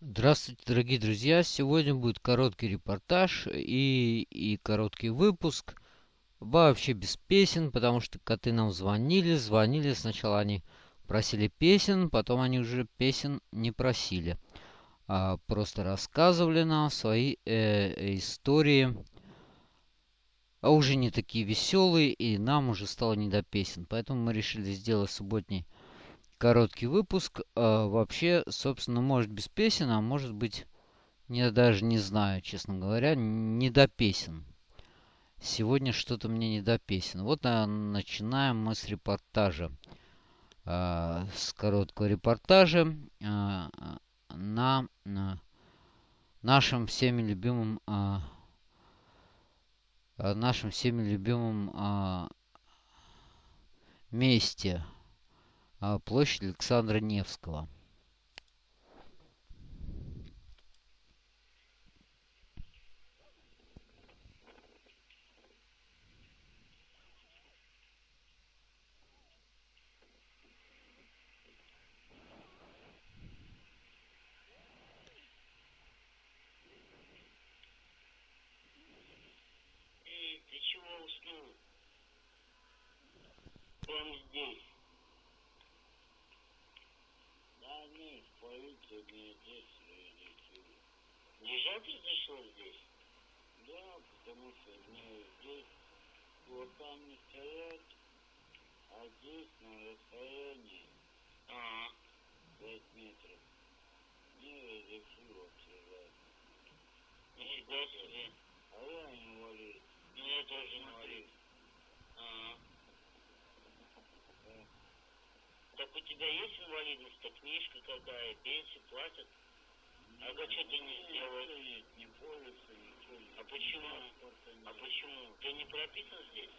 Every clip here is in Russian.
Здравствуйте, дорогие друзья! Сегодня будет короткий репортаж и, и короткий выпуск. Вообще без песен, потому что коты нам звонили, звонили. Сначала они просили песен, потом они уже песен не просили. А просто рассказывали нам свои э, истории. А уже не такие веселые, и нам уже стало не до песен. Поэтому мы решили сделать субботний короткий выпуск. А, вообще, собственно, может без песен, а может быть, я даже не знаю, честно говоря, не до песен. Сегодня что-то мне не до песен. Вот а, начинаем мы с репортажа. А, с короткого репортажа а, на, на нашем всеми любимом а, нашем всеми любимом а, месте – площадь Александра Невского. ты чего уснул? Прямо здесь. Полиция здесь решила. Лежать разрешил здесь? Да, потому что мне здесь вот там не стоят, а здесь на расстоянии а, 5 метров. Мне разрешил обсуждать. Нифига себе. А я инвалид. Ну я тоже. А. Так у тебя есть инвалидность-то, книжка какая, пенсию платят? А как что ты не сделаешь? Не полиса, ничего. А почему? А почему? Ты не прописан здесь?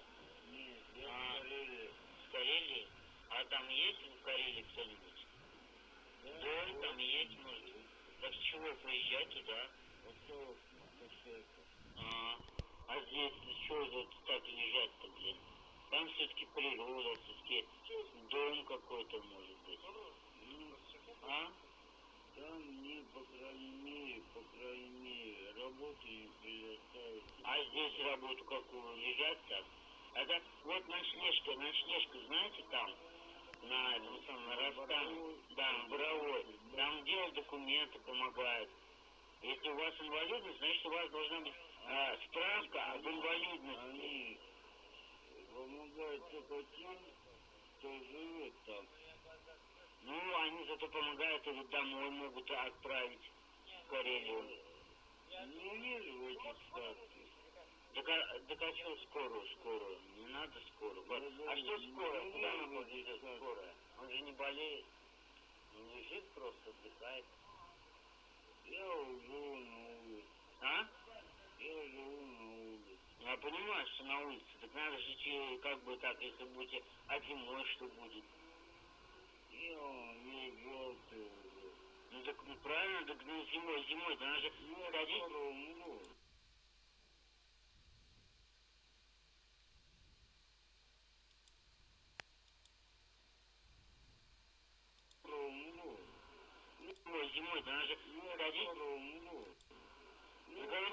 Нет, я А. в Карелии. В Карелии? А там есть в Карелии кто-нибудь? Да, Да, вот там есть, может. Так с чего поезжай туда? Вот то, кошелька. А, а здесь что за так лежать-то, блин? Там все-таки природа, все-таки дом какой-то может быть. Ну, А? там мне, по крайней мере, по крайней мере, работы не предоставят. А здесь работу какую? Лежать так? Это вот ночлежка, ночлежка, знаете, там, на этом самом, на Ростане, да, на Боровой. Там делать документы помогают. Если у вас инвалидность, значит, у вас должна быть а, справка об инвалидности. Они помогают только тем, кто живет там. Ну, они зато помогают или домой могут отправить в Карелию. Не верю в эти сказки. Так а, так а что скорую, скорую? Не надо скорую. А что скорая? Куда находится скорая? Он же не болеет. Он лежит просто, отдыхает. Я живу на улице. А? Я живу на понимаю, что на улице. Так надо же как бы так, если будете, а зимой что будет? Желтый уже. Ну так ну, правильно, так ну, зимой, зимой, да надо же ходить. Умру. Зимой, да надо же ходить. Ну,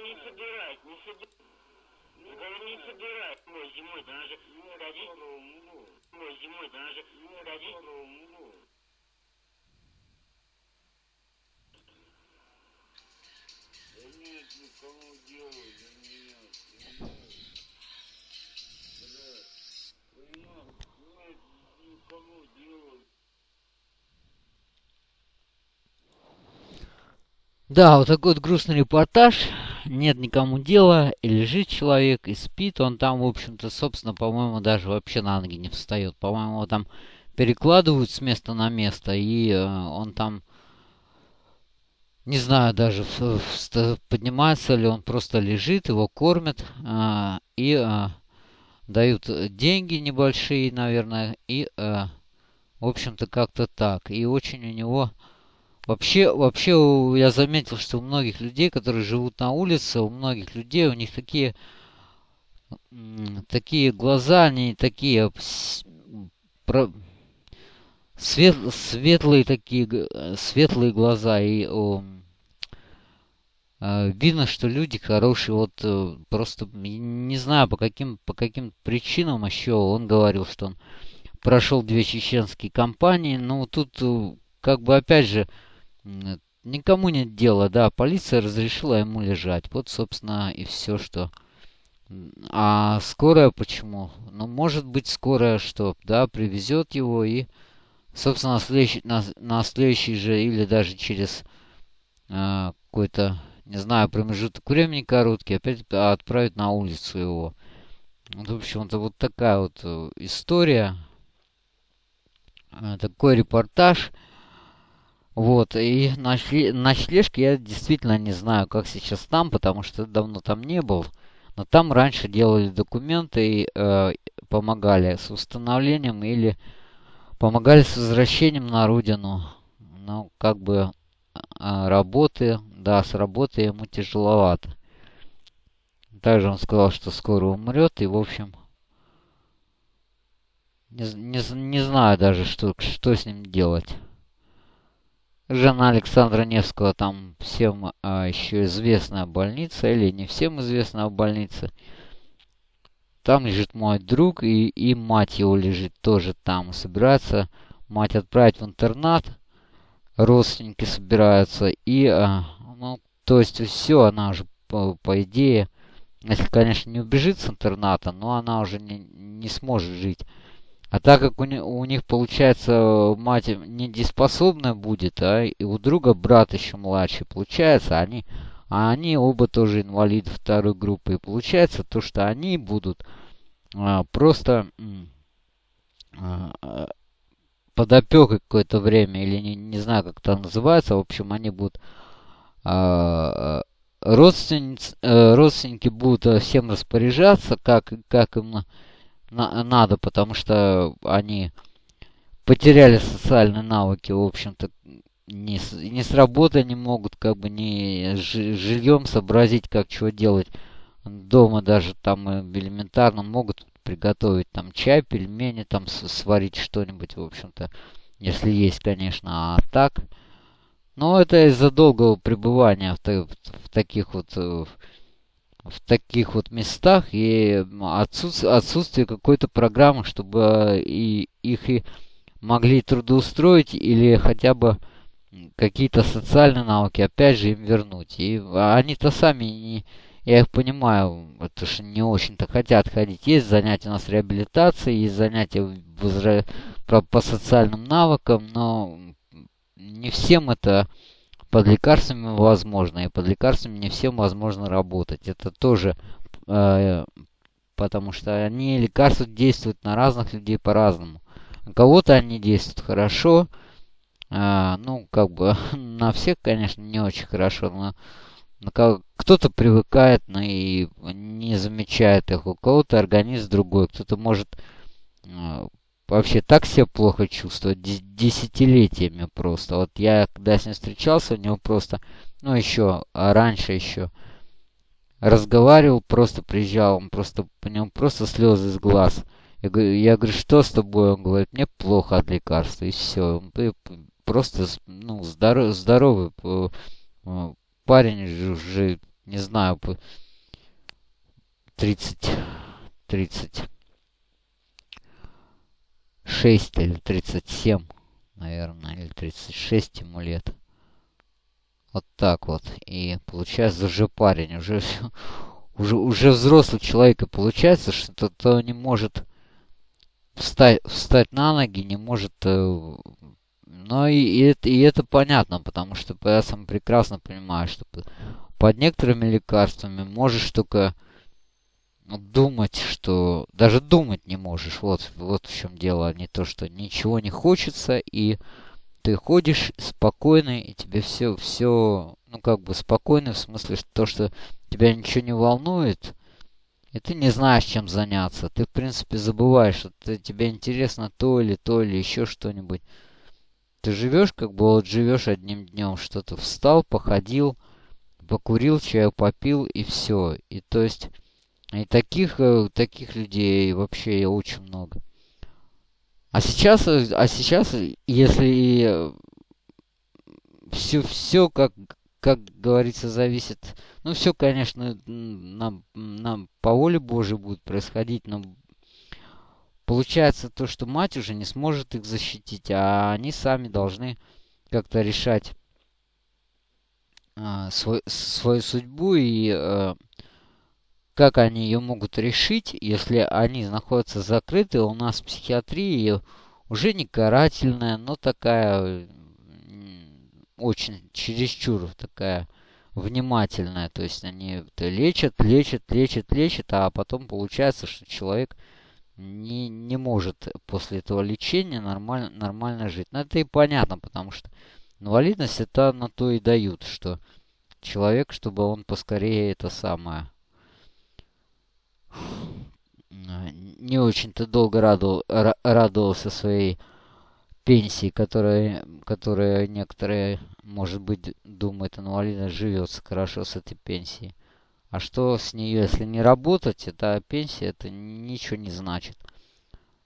не собирать, не собирать. Ну, говорю, не собирать. Зимой, зимой, да надо же ходить. Умру. Зимой, зимой, да надо же ходить. Да нет никому дела до меня. Да, вот такой вот грустный репортаж. Нет никому дела. И лежит человек, и спит. Он там, в общем-то, собственно, по-моему, даже вообще на ноги не встает. По-моему, там перекладывают с места на место, и э, он там, не знаю даже, поднимается ли он, просто лежит, его кормят, а, и а, дают деньги небольшие, наверное, и, а, в общем-то, как-то так. И очень у него... Вообще, вообще я заметил, что у многих людей, которые живут на улице, у многих людей, у них такие, такие глаза, они такие про- свет- светлые такие, светлые глаза и о, э, видно, что люди хорошие. Вот э, просто не знаю по каким по каким причинам еще он говорил, что он прошел две чеченские кампании. Ну тут э, как бы опять же никому нет дела, да, полиция разрешила ему лежать. Вот, собственно, и все, что... А скорая почему? Ну, может быть, скорая что, да, привезет его и, собственно, на следующий, на, на следующий же или даже через э, какой-то, не знаю, промежуток времени короткий, опять отправить на улицу его. Вот, в общем-то, вот такая вот э, история. Э, такой репортаж. Вот, и ночлежки я действительно не знаю, как сейчас там, потому что давно там не был. Но там раньше делали документы и э, помогали с установлением или помогали с возвращением на родину. Ну, как бы э, работы, да, с работы ему тяжеловато. Также он сказал, что скоро умрет, и, в общем, не, не, не знаю даже, что, что с ним делать. Жена Александра Невского там всем а, еще известная больница, или не всем известная больница. Там лежит мой друг, и, и мать его лежит тоже там. Собирается мать отправить в интернат. Родственники собираются. И, а, ну, то есть все, она уже, по, по идее, если, конечно, не убежит с интерната, но она уже не, не сможет жить. А так как у, у них, получается, мать недееспособная будет, а и у друга брат еще младший, получается, они, а они оба тоже инвалиды второй группы. И получается то, что они будут а, просто а, под опекой какое-то время, или не, не знаю, как это называется, в общем, они будут а, родственниц, э, родственники будут всем распоряжаться, как, как им на, надо, потому что они потеряли социальные навыки, в общем-то, не с, не с работы не могут, как бы, не с жильем сообразить, как чего делать. Дома даже там элементарно могут приготовить там чай, пельмени, там сварить что-нибудь, в общем-то, если есть, конечно, а так. Но это из-за долгого пребывания в, в, таких вот э, в таких вот местах и отсутствие, отсутствие какой-то программы, чтобы и их и могли трудоустроить или хотя бы какие-то социальные навыки опять же им вернуть. И они-то сами не, я их понимаю, это же не очень-то хотят ходить. Есть занятия у нас реабилитации, есть занятия возра... по, по социальным навыкам, но не всем это под лекарствами возможно, и под лекарствами не всем возможно работать. Это тоже э, потому что они лекарства действуют на разных людей по-разному. На кого-то они действуют хорошо, э, ну, как бы на всех, конечно, не очень хорошо, но кто-то привыкает, но и не замечает их, у кого-то организм другой, кто-то может э, вообще так себя плохо чувствовать десятилетиями просто. Вот я, когда с ним встречался, у него просто, ну еще, а раньше еще, разговаривал, просто приезжал, он просто, по нему просто слезы из глаз. Я говорю, я говорю, что с тобой? Он говорит, мне плохо от лекарства, и все. Просто, ну, здоров, здоровый э, парень уже, не знаю, 30, 30 36 или 37, наверное, или 36 ему лет. Вот так вот. И получается уже парень, уже, уже, уже взрослый человек. И получается, что то не может встать, встать на ноги, не может... Э, но и, и, это, и это понятно, потому что я сам прекрасно понимаю, что под некоторыми лекарствами можешь только думать, что даже думать не можешь. Вот, вот в чем дело, а не то, что ничего не хочется, и ты ходишь спокойно, и тебе все, все, ну как бы спокойно, в смысле, что то, что тебя ничего не волнует, и ты не знаешь, чем заняться. Ты, в принципе, забываешь, что ты, тебе интересно то или то, или еще что-нибудь. Ты живешь, как бы вот живешь одним днем, что-то встал, походил, покурил, чаю попил, и все. И то есть и таких, э, таких людей вообще очень много. А сейчас, а сейчас, если все, все как, как говорится, зависит... Ну, все, конечно, нам, нам по воле Божьей будет происходить, но получается то, что мать уже не сможет их защитить, а они сами должны как-то решать а, свой, свою судьбу и а, как они ее могут решить, если они находятся закрыты у нас в психиатрии уже не карательная, но такая очень чересчур такая внимательная. То есть они лечат, лечат, лечат, лечат, а потом получается, что человек не, не может после этого лечения нормально, нормально жить. Но это и понятно, потому что инвалидность это на то и дают, что человек, чтобы он поскорее это самое не очень-то долго радовал, радовался своей пенсии, которая, которая некоторые, может быть, думают, инвалидность живется хорошо с этой пенсией. А что с нее, если не работать, это пенсия, это ничего не значит.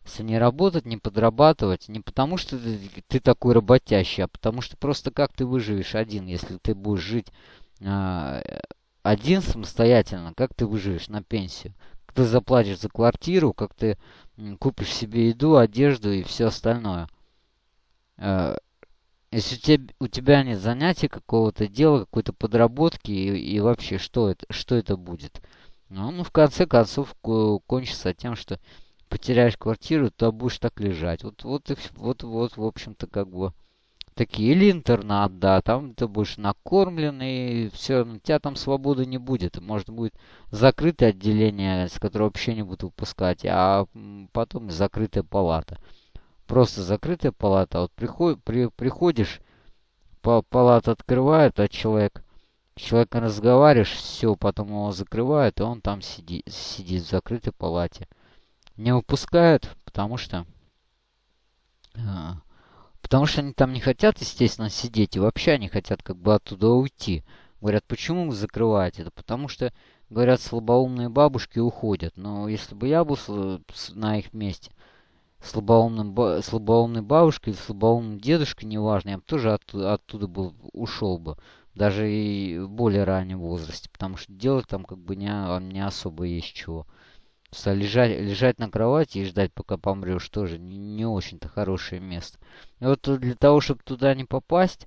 Если не работать, не подрабатывать, не потому что ты, ты такой работящий, а потому что просто как ты выживешь один, если ты будешь жить э, один самостоятельно, как ты выживешь на пенсию как ты заплатишь за квартиру, как ты купишь себе еду, одежду и все остальное. Э, если у тебя, нет занятия какого-то дела, какой-то подработки и, и вообще что это, что это будет? Ну, ну, в конце концов, кончится тем, что потеряешь квартиру, то будешь так лежать. Вот, вот, вот, вот, в общем-то, как бы такие. Или интернат, да, там ты будешь накормлен, все, у тебя там свободы не будет. Может, будет закрытое отделение, с которого вообще не будут выпускать, а потом закрытая палата. Просто закрытая палата. Вот приход, при, приходишь, палата открывают, а человек, человек разговариваешь, все, потом его закрывают, и он там сидит, сидит в закрытой палате. Не выпускают, потому что... А, Потому что они там не хотят, естественно, сидеть, и вообще они хотят как бы оттуда уйти. Говорят, почему вы закрываете? Это потому что, говорят, слабоумные бабушки уходят. Но если бы я был на их месте, слабоумным, слабоумной бабушкой или слабоумным дедушкой, неважно, я бы тоже оттуда, оттуда был, ушел бы. Даже и в более раннем возрасте. Потому что делать там как бы не, не особо есть чего. Что лежать, лежать на кровати и ждать, пока помрешь, тоже не, не очень-то хорошее место. И вот для того, чтобы туда не попасть,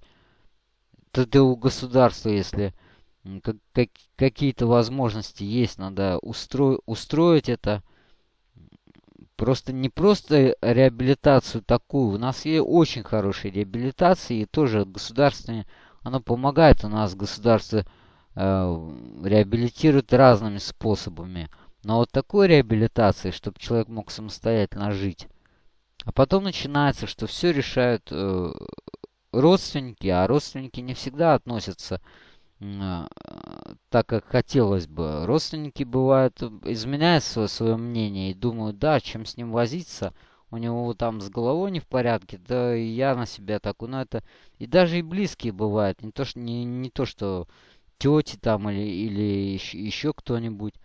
то ты у государства, если как, как, какие-то возможности есть, надо устро, устроить это. Просто не просто реабилитацию такую. У нас есть очень хорошие реабилитации, и тоже государственные, оно помогает у нас, государство э, реабилитирует разными способами. Но вот такой реабилитации, чтобы человек мог самостоятельно жить. А потом начинается, что все решают э, родственники, а родственники не всегда относятся э, так, как хотелось бы. Родственники бывают, изменяют свое, свое мнение и думают, да, чем с ним возиться, у него там с головой не в порядке, да и я на себя такой, но это... И даже и близкие бывают, не то, что, не, не то, что тети там или, или еще кто-нибудь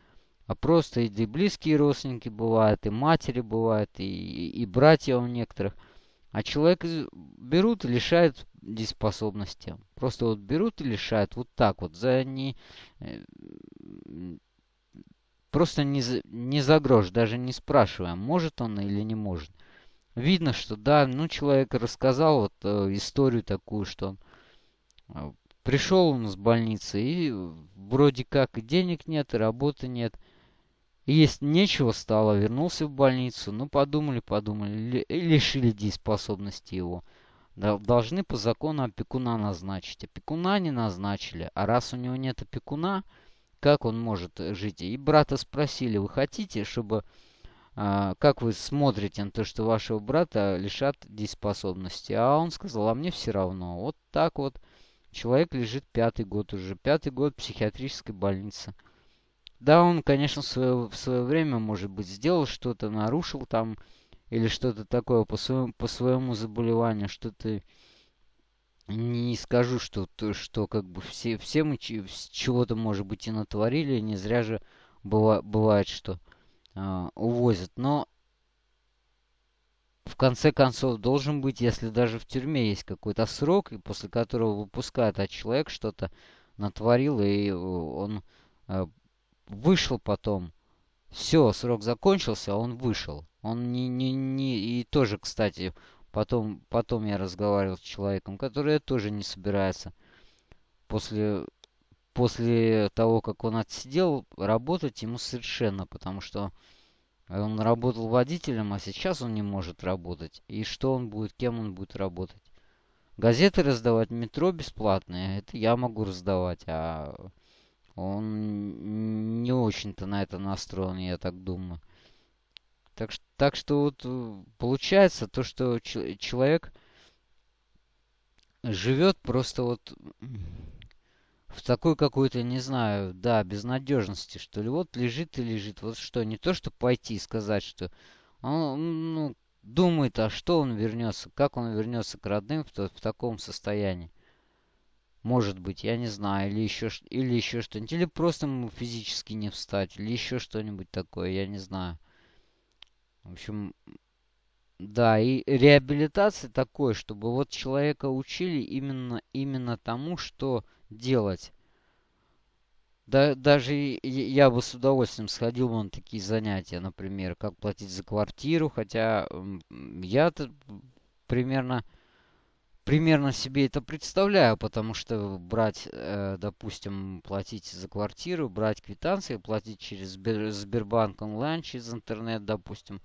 а просто и близкие родственники бывают, и матери бывают, и, и братья у некоторых. А человек берут и лишают дееспособности. Просто вот берут и лишают вот так вот, за не... Э, просто не за, не за грош, даже не спрашивая, может он или не может. Видно, что да, ну человек рассказал вот э, историю такую, что э, пришел он с больницы и вроде как денег нет, и работы нет – есть нечего стало, вернулся в больницу. Ну, подумали, подумали, лишили дееспособности его. Должны по закону опекуна назначить. Опекуна не назначили. А раз у него нет опекуна, как он может жить? И брата спросили, вы хотите, чтобы... А, как вы смотрите на то, что вашего брата лишат дееспособности? А он сказал, а мне все равно. Вот так вот. Человек лежит пятый год уже. Пятый год психиатрической больницы. Да, он, конечно, в свое, в свое время, может быть, сделал что-то, нарушил там или что-то такое по своему, по своему заболеванию, что-то не скажу, что, то, что как бы все, все мы чего-то, может быть, и натворили, не зря же быва, бывает, что э, увозят. Но в конце концов должен быть, если даже в тюрьме есть какой-то срок, и после которого выпускают, а человек что-то натворил, и он э, вышел потом. Все, срок закончился, он вышел. Он не, не, не... И тоже, кстати, потом, потом я разговаривал с человеком, который тоже не собирается после, после того, как он отсидел, работать ему совершенно, потому что он работал водителем, а сейчас он не может работать. И что он будет, кем он будет работать? Газеты раздавать метро бесплатные, это я могу раздавать, а он не очень-то на это настроен, я так думаю. Так, так что вот э, получается то, что человек живет просто вот в такой какой-то, не знаю, да, безнадежности, что ли. Вот лежит и лежит. Вот что, не то, что пойти и сказать, что он, ну, думает, а что он вернется, как он вернется к родным в, в таком состоянии. Может быть, я не знаю, или еще, или еще что-нибудь. Или просто ему физически не встать, или еще что-нибудь такое, я не знаю. В общем, да, и реабилитация такой, чтобы вот человека учили именно, именно тому, что делать. Да, даже я бы с удовольствием сходил бы на такие занятия, например, как платить за квартиру, хотя я-то примерно, примерно себе это представляю, потому что брать, э, допустим, платить за квартиру, брать квитанции, платить через Сбербанк онлайн, через интернет, допустим,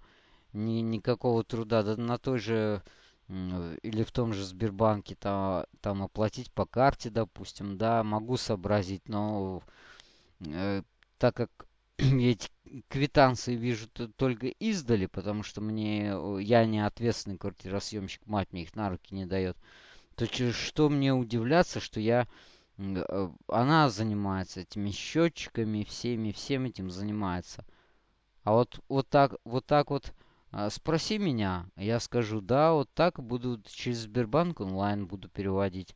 ни, никакого труда, да на той же или в том же Сбербанке там, там оплатить по карте, допустим, да, могу сообразить, но э, так как эти квитанции вижу только издали, потому что мне я не ответственный квартиросъемщик, мать мне их на руки не дает, то что мне удивляться, что я э, она занимается этими счетчиками, всеми, всем этим занимается. А вот, вот так, вот так вот а, спроси меня, я скажу, да, вот так буду через Сбербанк онлайн буду переводить.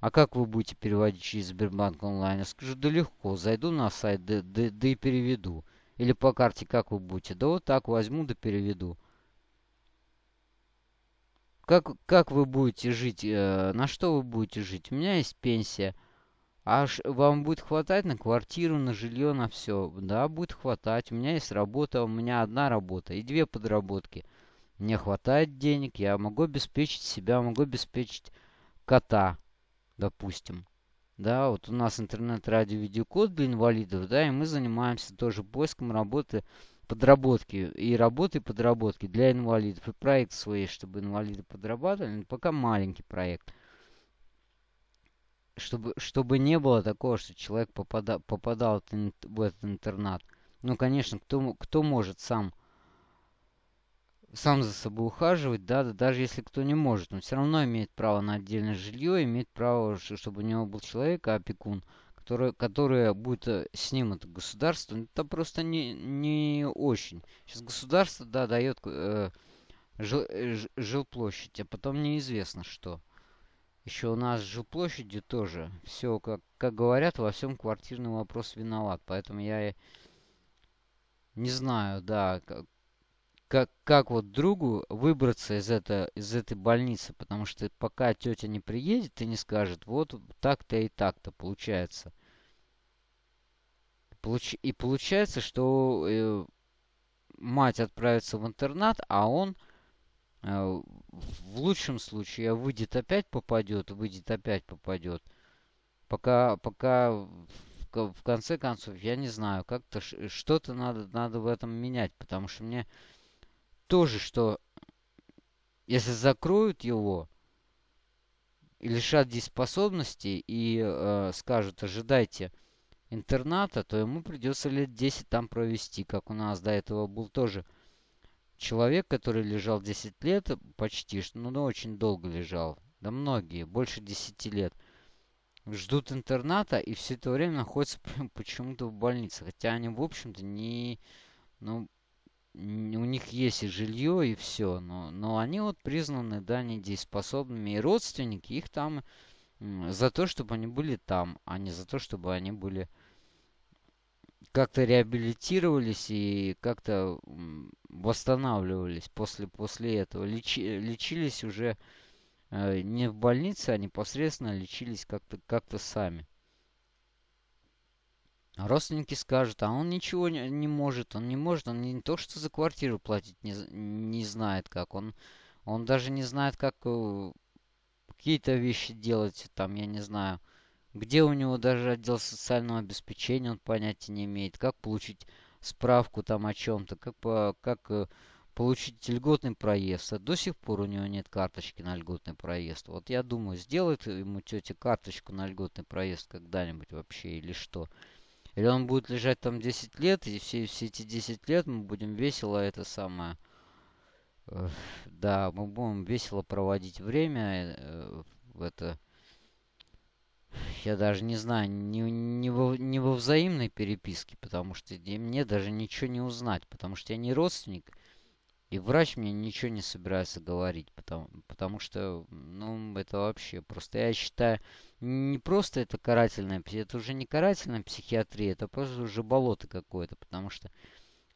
А как вы будете переводить через Сбербанк онлайн? Я скажу, да легко, зайду на сайт, да, да, да и переведу. Или по карте как вы будете? Да вот так возьму, да переведу. Как, как вы будете жить? Э, на что вы будете жить? У меня есть пенсия. А вам будет хватать на квартиру, на жилье, на все? Да, будет хватать. У меня есть работа, у меня одна работа и две подработки. Мне хватает денег, я могу обеспечить себя, могу обеспечить кота, допустим. Да, вот у нас интернет-радио видеокод для инвалидов, да, и мы занимаемся тоже поиском работы, подработки, и работы, подработки для инвалидов. И проект свой, чтобы инвалиды подрабатывали, пока маленький проект чтобы, чтобы не было такого, что человек попада, попадал в этот интернат. Ну, конечно, кто, кто может сам, сам за собой ухаживать, да, да, даже если кто не может, он все равно имеет право на отдельное жилье, имеет право, чтобы у него был человек, опекун, который, который будет э, с ним, это государство, это просто не, не очень. Сейчас государство, да, дает э, жил, э, жилплощадь, а потом неизвестно что. Еще у нас же площади тоже. Все, как, как говорят, во всем квартирный вопрос виноват. Поэтому я не знаю, да, как, как, как вот другу выбраться из, это, из этой больницы. Потому что пока тетя не приедет и не скажет, вот так-то и так-то получается. Получ... И получается, что э, мать отправится в интернат, а он э, в лучшем случае выйдет опять попадет, выйдет опять попадет. Пока, пока в, конце концов, я не знаю, как-то что-то надо, надо в этом менять, потому что мне тоже, что если закроют его лишат дееспособности и э, скажут, ожидайте интерната, то ему придется лет 10 там провести, как у нас до этого был тоже человек, который лежал 10 лет, почти, ну, ну очень долго лежал, да многие, больше 10 лет, ждут интерната и все это время находятся почему-то в больнице. Хотя они, в общем-то, не... Ну, у них есть и жилье, и все. Но, но они вот признаны, да, недееспособными. И родственники их там за то, чтобы они были там, а не за то, чтобы они были как-то реабилитировались и как-то восстанавливались после, после этого. Лечи, лечились уже э, не в больнице, а непосредственно лечились как-то как, -то, сами. Родственники скажут, а он ничего не, не может, он не может, он не то, что за квартиру платить не, не знает как, он, он даже не знает, как э, какие-то вещи делать, там, я не знаю, где у него даже отдел социального обеспечения, он понятия не имеет, как получить справку там о чем-то, как, по, как э, получить льготный проезд. А до сих пор у него нет карточки на льготный проезд. Вот я думаю, сделает ему тетя карточку на льготный проезд когда-нибудь вообще или что. Или он будет лежать там 10 лет, и все, все эти 10 лет мы будем весело это самое... Э, да, мы будем весело проводить время. Э, в это... Я даже не знаю, не, не, во, не во взаимной переписке, потому что мне даже ничего не узнать, потому что я не родственник. И врач мне ничего не собирается говорить, потому, потому что, ну, это вообще просто, я считаю, не просто это карательная, это уже не карательная психиатрия, это просто уже болото какое-то, потому что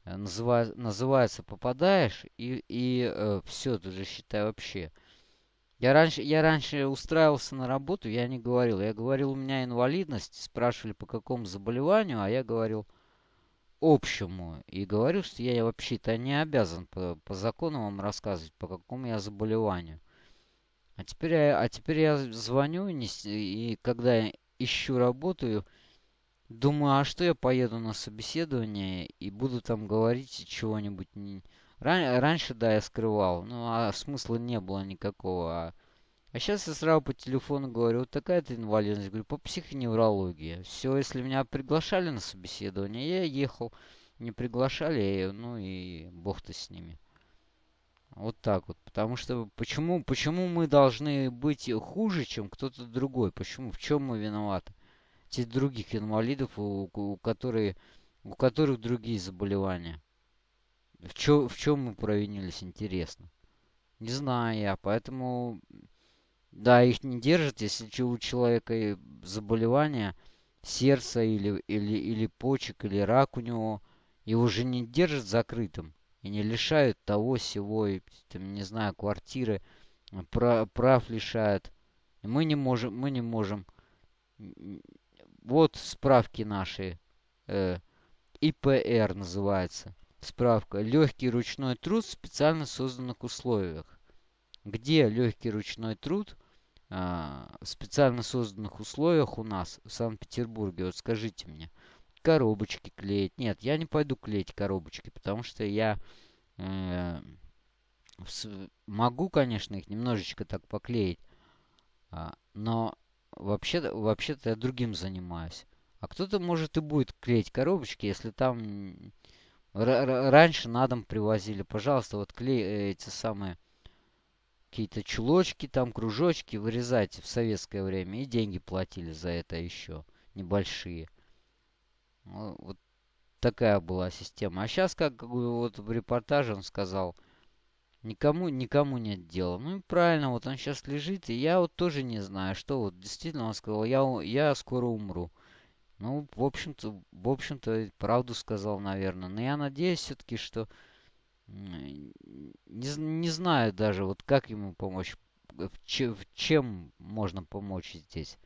э, называет, называется попадаешь и, и э, все, ты же считай вообще. Я раньше, я раньше устраивался на работу, я не говорил, я говорил, у меня инвалидность, спрашивали по какому заболеванию, а я говорил, общему. И говорю, что я вообще-то не обязан по, по закону вам рассказывать, по какому я заболеванию. А теперь а теперь я звоню, и, и когда я ищу работу, думаю, а что я поеду на собеседование и буду там говорить чего-нибудь. Ран, раньше, да, я скрывал, ну а смысла не было никакого. А а сейчас я сразу по телефону говорю, вот такая-то инвалидность, говорю, по психоневрологии. Все, если меня приглашали на собеседование, я ехал. Не приглашали, ну и бог-то с ними. Вот так вот. Потому что почему, почему мы должны быть хуже, чем кто-то другой? Почему? В чем мы виноваты? Те других инвалидов, у, у, которые, у которых другие заболевания. В, чё, в чем мы провинились, интересно? Не знаю я, поэтому да, их не держат, если у человека заболевание сердца или, или, или почек, или рак у него, его же не держат закрытым и не лишают того всего, и, там, не знаю, квартиры, прав, прав лишают. Мы не можем, мы не можем. Вот справки наши. Э, ИПР называется. Справка. Легкий ручной труд в специально созданных условиях. Где легкий ручной труд в специально созданных условиях у нас в Санкт-Петербурге, вот скажите мне, коробочки клеить. Нет, я не пойду клеить коробочки, потому что я э, могу, конечно, их немножечко так поклеить, э, но вообще-то вообще я другим занимаюсь. А кто-то может и будет клеить коробочки, если там раньше на дом привозили. Пожалуйста, вот клей эти самые какие-то чулочки, там кружочки вырезать в советское время. И деньги платили за это еще небольшие. Вот такая была система. А сейчас, как вот в репортаже он сказал, никому, никому нет дела. Ну и правильно, вот он сейчас лежит, и я вот тоже не знаю, что вот действительно он сказал, я, я скоро умру. Ну, в общем-то, в общем-то, правду сказал, наверное. Но я надеюсь все-таки, что не, не знаю даже, вот как ему помочь. В, че, в чем можно помочь здесь?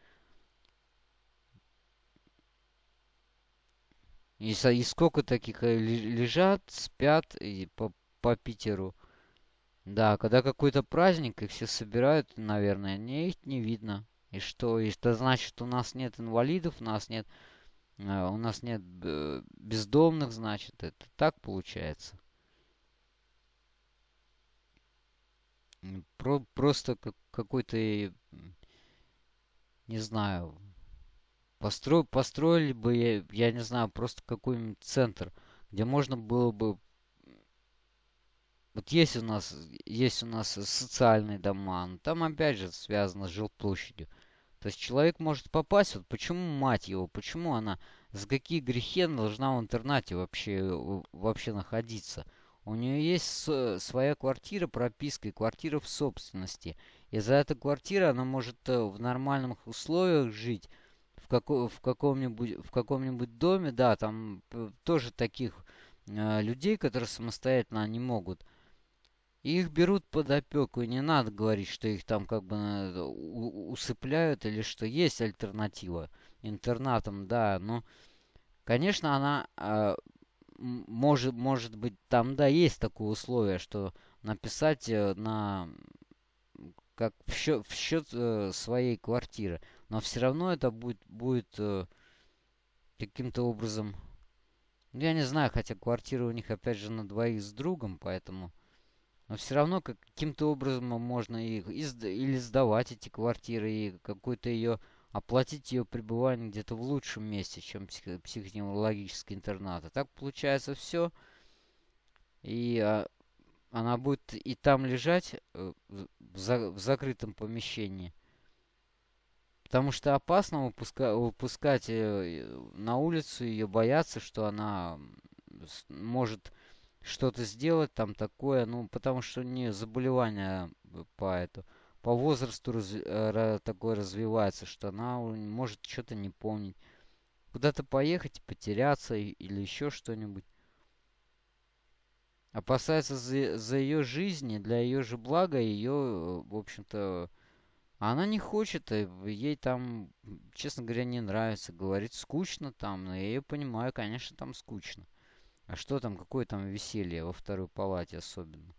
И, и сколько таких э, лежат, спят и по, по Питеру. Да, когда какой-то праздник, их все собирают, наверное, не их не видно. И что? И это значит, у нас нет инвалидов, у нас нет, э, у нас нет э, бездомных, значит, это так получается. Про, просто как, какой-то, не знаю, постро, построили бы, я, я не знаю, просто какой-нибудь центр, где можно было бы... Вот есть у нас, есть у нас социальные дома, но там опять же связано с жилплощадью. То есть человек может попасть, вот почему мать его, почему она, за какие грехи она должна в интернате вообще, вообще находиться? У нее есть своя квартира, прописка и квартира в собственности. И за эту квартиру она может э, в нормальных условиях жить, в, како, в каком-нибудь в каком-нибудь доме, да, там тоже таких э, людей, которые самостоятельно не могут. их берут под опеку, и не надо говорить, что их там как бы э, усыпляют или что есть альтернатива интернатам, да, но, конечно, она э, может, может быть, там, да, есть такое условие, что написать э, на как в счет, в счет э, своей квартиры. Но все равно это будет, будет э, каким-то образом... Ну, я не знаю, хотя квартира у них, опять же, на двоих с другом, поэтому... Но все равно каким-то образом можно их или сдавать эти квартиры, и какой-то ее оплатить ее пребывание где-то в лучшем месте, чем псих, психоневрологический интернат. А так получается все. И а, она будет и там лежать э, в, за, в закрытом помещении. Потому что опасно выпуска, выпускать э, на улицу ее, бояться, что она может что-то сделать там такое, ну, потому что у нее заболевание по этому по возрасту раз, э, такое развивается, что она может что-то не помнить. Куда-то поехать, потеряться или еще что-нибудь. Опасается за, за ее жизни, для ее же блага, ее, в общем-то, она не хочет, э, ей там, честно говоря, не нравится. Говорит, скучно там, но я ее понимаю, конечно, там скучно. А что там, какое там веселье во второй палате особенно?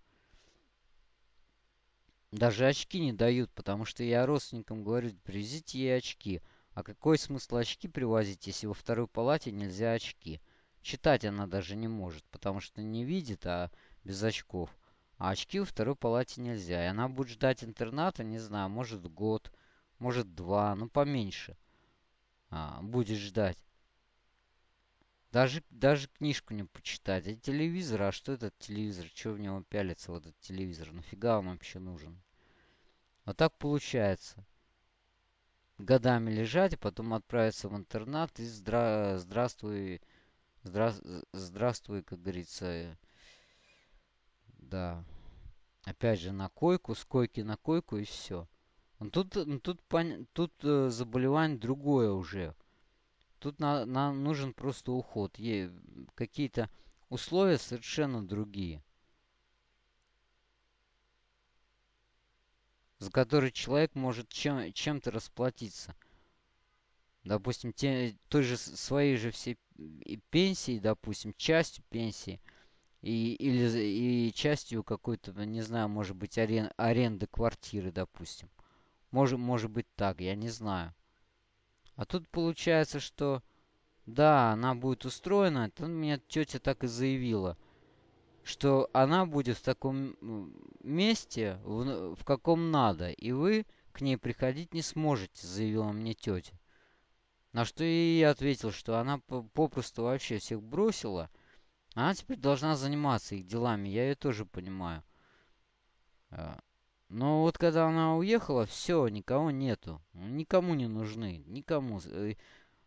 Даже очки не дают, потому что я родственникам говорю, привезите ей очки. А какой смысл очки привозить, если во второй палате нельзя очки? Читать она даже не может, потому что не видит, а без очков. А очки во второй палате нельзя. И она будет ждать интерната, не знаю, может год, может два, ну поменьше. А, будет ждать. Даже, даже книжку не почитать. А телевизор, а что этот телевизор? Чего в него пялится, вот этот телевизор? Нафига он вообще нужен? Вот так получается. Годами лежать, а потом отправиться в интернат и здра здравствуй, здра здравствуй, как говорится. Да. Опять же, на койку, с койки на койку и все. Но тут, тут, тут э, заболевание другое уже. Тут на, нужен просто уход. Какие-то условия совершенно другие. За который человек может чем, чем-то расплатиться. Допустим, те, той же своей же всей пенсии, допустим, частью пенсии. И, или и частью какой-то, не знаю, может быть, арен, аренды квартиры, допустим. Может, может быть так, я не знаю. А тут получается, что да, она будет устроена. Это мне тетя так и заявила, что она будет в таком месте, в, в каком надо, и вы к ней приходить не сможете, заявила мне тетя. На что и я ответил, что она попросту вообще всех бросила. Она теперь должна заниматься их делами, я ее тоже понимаю. А, но вот когда она уехала, все, никого нету. Никому не нужны. Никому. Э,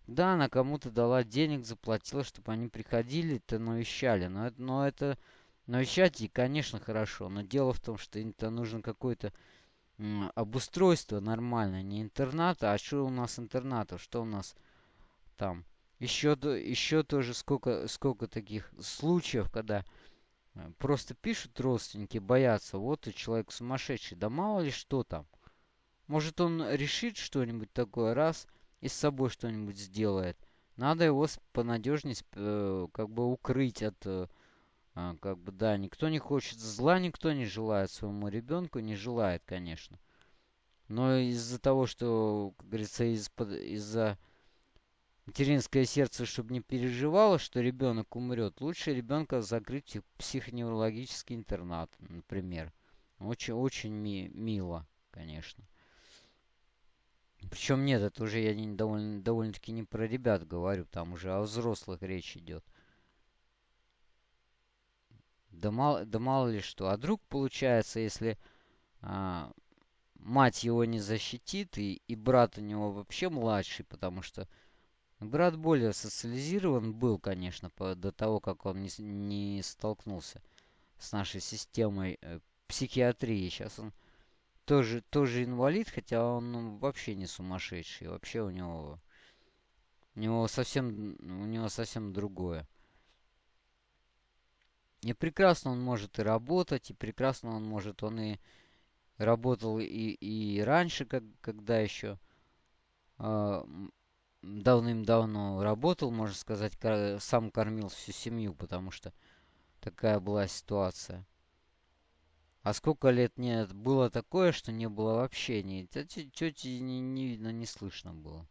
да, она кому-то дала денег, заплатила, чтобы они приходили-то навещали. Но это, но это навещать и, конечно, хорошо. Но дело в том, что это нужно какое-то обустройство нормальное. Не интернат, а что у нас интернатов? Что у нас там? Еще, еще тоже сколько, сколько таких случаев, когда Э, просто пишут родственники, боятся, вот и человек сумасшедший, да мало ли что там. Может он решит что-нибудь такое, раз, и с собой что-нибудь сделает. Надо его понадежнее э, как бы укрыть от, э, а, как бы, да, никто не хочет зла, никто не желает своему ребенку, не желает, конечно. Но из-за того, что, как говорится, из-за материнское сердце, чтобы не переживало, что ребенок умрет, лучше ребенка закрыть в психоневрологический интернат, например. Очень, очень ми мило, конечно. Причем нет, это уже я не, довольно, довольно-таки не про ребят говорю, там уже о взрослых речь идет. Да мало, да мало ли что. А вдруг получается, если а, мать его не защитит, и, и брат у него вообще младший, потому что Брат более социализирован был, конечно, по, до того, как он не, не столкнулся с нашей системой э, психиатрии. Сейчас он тоже, тоже инвалид, хотя он ну, вообще не сумасшедший. Вообще у него У него совсем, у него совсем другое. И прекрасно он может и работать, и прекрасно он может, он и работал и, и раньше, как, когда еще э, давным-давно работал, можно сказать, сам кормил всю семью, потому что такая была ситуация. А сколько лет нет, было такое, что не было вообще ни тети, не, не видно, не слышно было.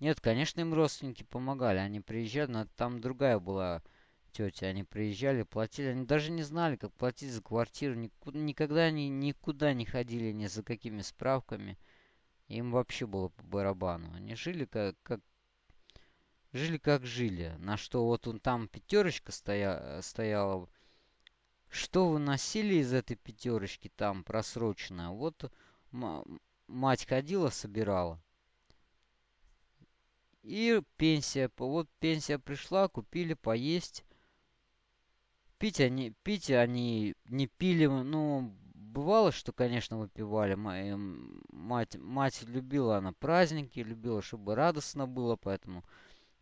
Нет, конечно, им родственники помогали, они приезжали, но там другая была тетя, они приезжали, платили, они даже не знали, как платить за квартиру, никуда, никогда они никуда не ходили ни за какими справками, им вообще было по барабану, они жили как, как жили как жили, на что вот он там пятерочка стоя, стояла, что выносили из этой пятерочки там просроченная? Вот мать ходила, собирала. И пенсия. Вот пенсия пришла, купили поесть. Пить они, пить они не пили, ну, бывало, что, конечно, выпивали. Мать, мать любила она праздники, любила, чтобы радостно было, поэтому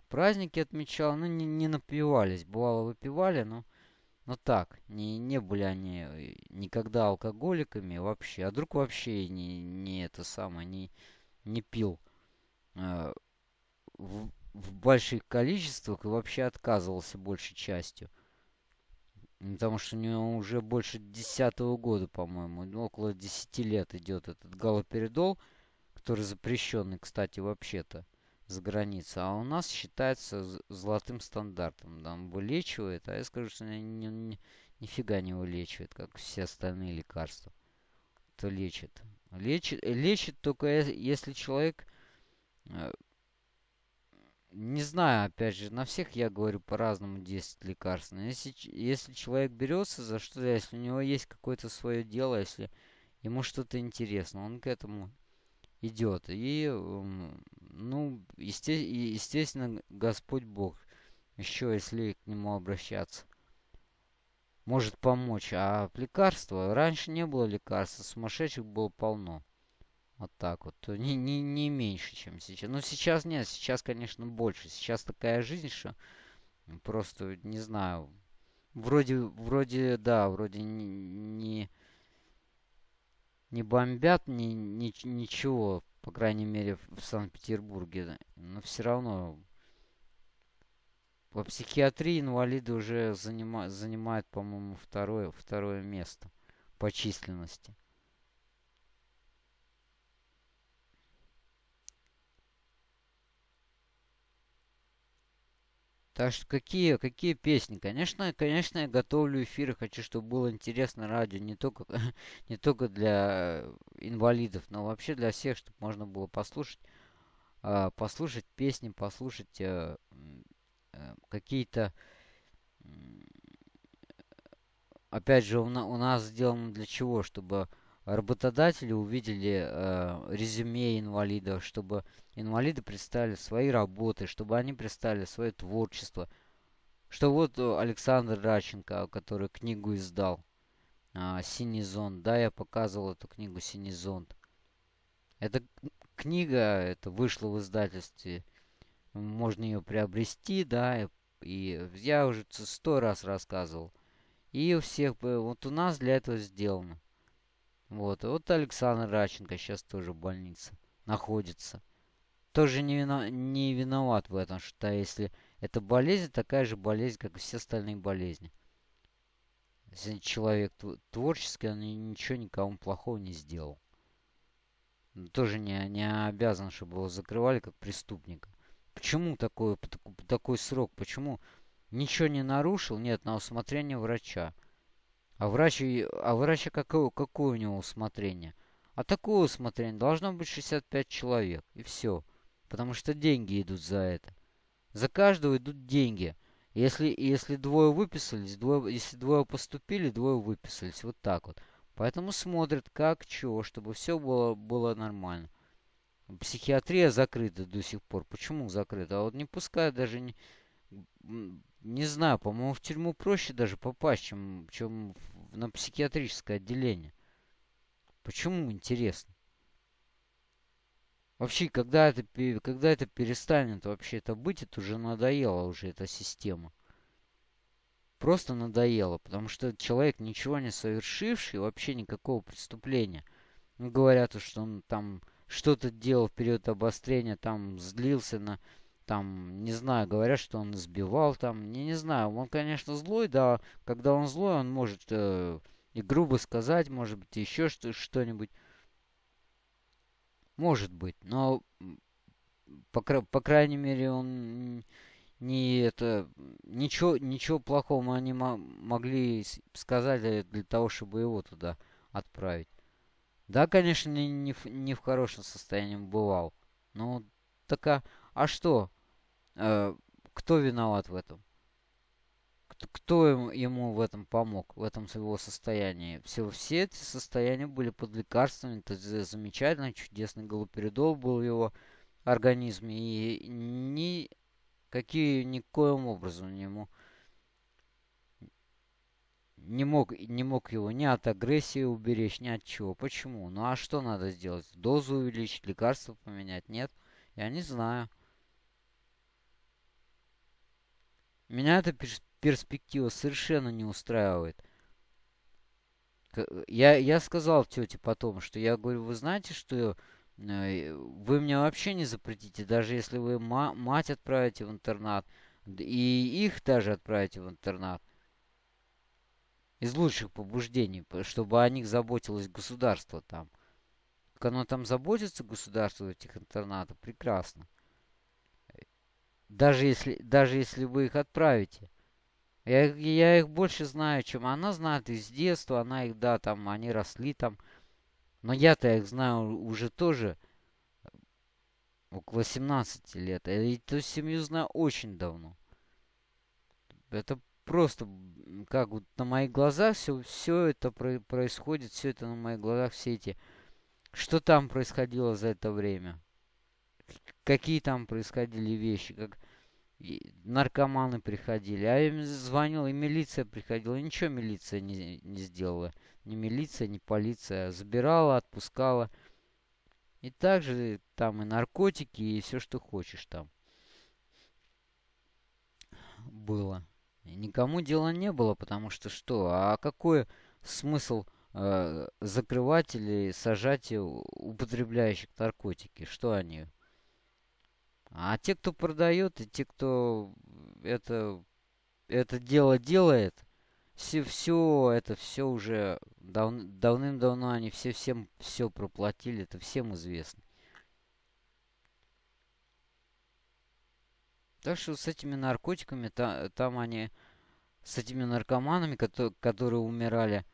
праздники отмечала, ну, не, не напивались. Бывало, выпивали, но ну так, не, не были они э, никогда алкоголиками вообще. А друг вообще не, не это самое, не, не пил э, в, в больших количествах и вообще отказывался большей частью. Потому что у него уже больше десятого года, по-моему, ну, около десяти лет идет этот галоперидол, который запрещенный, кстати, вообще-то за границей. А у нас считается золотым стандартом. Там вылечивает, а я скажу, что ни, ни, нифига не вылечивает, как все остальные лекарства. То лечит. Лечит, лечит только если человек... Не знаю, опять же, на всех я говорю по-разному 10 лекарств. Но если, если человек берется за что-то, если у него есть какое-то свое дело, если ему что-то интересно, он к этому идет. И, ну, есте естественно, Господь Бог, еще если к Нему обращаться, может помочь. А лекарства, раньше не было лекарств, сумасшедших было полно. Вот так вот. Не, не, не меньше, чем сейчас. Но сейчас нет, сейчас, конечно, больше. Сейчас такая жизнь, что просто, не знаю, вроде, вроде, да, вроде не, не не бомбят, ни, ни, ничего, по крайней мере, в Санкт-Петербурге. Но все равно по психиатрии инвалиды уже занима, занимают, по-моему, второе, второе место по численности. Так что какие, какие песни? Конечно, конечно, я готовлю эфиры, хочу, чтобы было интересно радио, не только, не только для инвалидов, но вообще для всех, чтобы можно было послушать, э, послушать песни, послушать э, э, какие-то... Опять же, у, на, у нас сделано для чего? Чтобы работодатели увидели э, резюме инвалидов, чтобы инвалиды представили свои работы, чтобы они представили свое творчество. Что вот э, Александр Раченко, который книгу издал, э, «Синий зонт». Да, я показывал эту книгу «Синий зонт». Эта книга, это вышла в издательстве, можно ее приобрести, да, и, и я уже сто раз рассказывал. И у всех, э, вот у нас для этого сделано. Вот, вот Александр Раченко сейчас тоже в больнице находится. Тоже не, вино, не виноват в этом, что если это болезнь, такая же болезнь, как и все остальные болезни. Если человек творческий, он ничего никому плохого не сделал. Тоже не, не обязан, чтобы его закрывали как преступника. Почему такой, такой срок? Почему ничего не нарушил? Нет, на усмотрение врача. А врач, а врача какое, какое у него усмотрение? А такое усмотрение должно быть 65 человек. И все. Потому что деньги идут за это. За каждого идут деньги. Если, если двое выписались, двое, если двое поступили, двое выписались. Вот так вот. Поэтому смотрят, как, чего, чтобы все было, было нормально. Психиатрия закрыта до сих пор. Почему закрыта? А вот не пускают даже не, не знаю, по-моему, в тюрьму проще даже попасть, чем, чем на психиатрическое отделение. Почему, интересно? Вообще, когда это, когда это перестанет вообще это быть, это уже надоело уже эта система. Просто надоело, потому что человек, ничего не совершивший, вообще никакого преступления. Ну, говорят, что он там что-то делал в период обострения, там злился на, там, не знаю, говорят, что он сбивал там, не, не знаю, он, конечно, злой, да, когда он злой, он может э, и грубо сказать, может быть, еще что, что-нибудь. Может быть, но по, по крайней мере он не это ничего ничего плохого они могли сказать для того, чтобы его туда отправить. Да, конечно, не, не, в, не в хорошем состоянии бывал. Ну, так а, а что? Э, кто виноват в этом? Кто, ему, в этом помог, в этом его состоянии? Все, все эти состояния были под лекарствами. Это замечательно, чудесный галоперидол был в его организме. И ни какие никоим образом ему не мог, не мог его ни от агрессии уберечь, ни от чего. Почему? Ну а что надо сделать? Дозу увеличить, лекарства поменять? Нет? Я не знаю. Меня эта перспектива совершенно не устраивает. Я, я сказал тете потом, что я говорю, вы знаете, что э, вы мне вообще не запретите, даже если вы мать отправите в интернат, и их даже отправите в интернат из лучших побуждений, чтобы о них заботилось государство там. Как оно там заботится, государство этих интернатах, прекрасно. Даже если, даже если вы их отправите. Я, я их больше знаю, чем она знает из детства. Она их, да, там, они росли там. Но я-то их знаю уже тоже около 17 лет. И эту семью знаю очень давно. Это просто как вот на моих глазах все, все это про происходит, все это на моих глазах, все эти... Что там происходило за это время? Какие там происходили вещи? Как и наркоманы приходили. А им звонил, и милиция приходила. И ничего милиция не, не сделала. Ни милиция, ни полиция. Забирала, отпускала. И также там и наркотики, и все, что хочешь там было. Никому дела не было, потому что что? А какой смысл э, закрывать или сажать употребляющих наркотики? Что они? А те, кто продает, и те, кто это, это дело делает, все, все это все уже дав, давным-давно они все всем все проплатили, это всем известно. Так что с этими наркотиками, та, там они, с этими наркоманами, которые, которые умирали,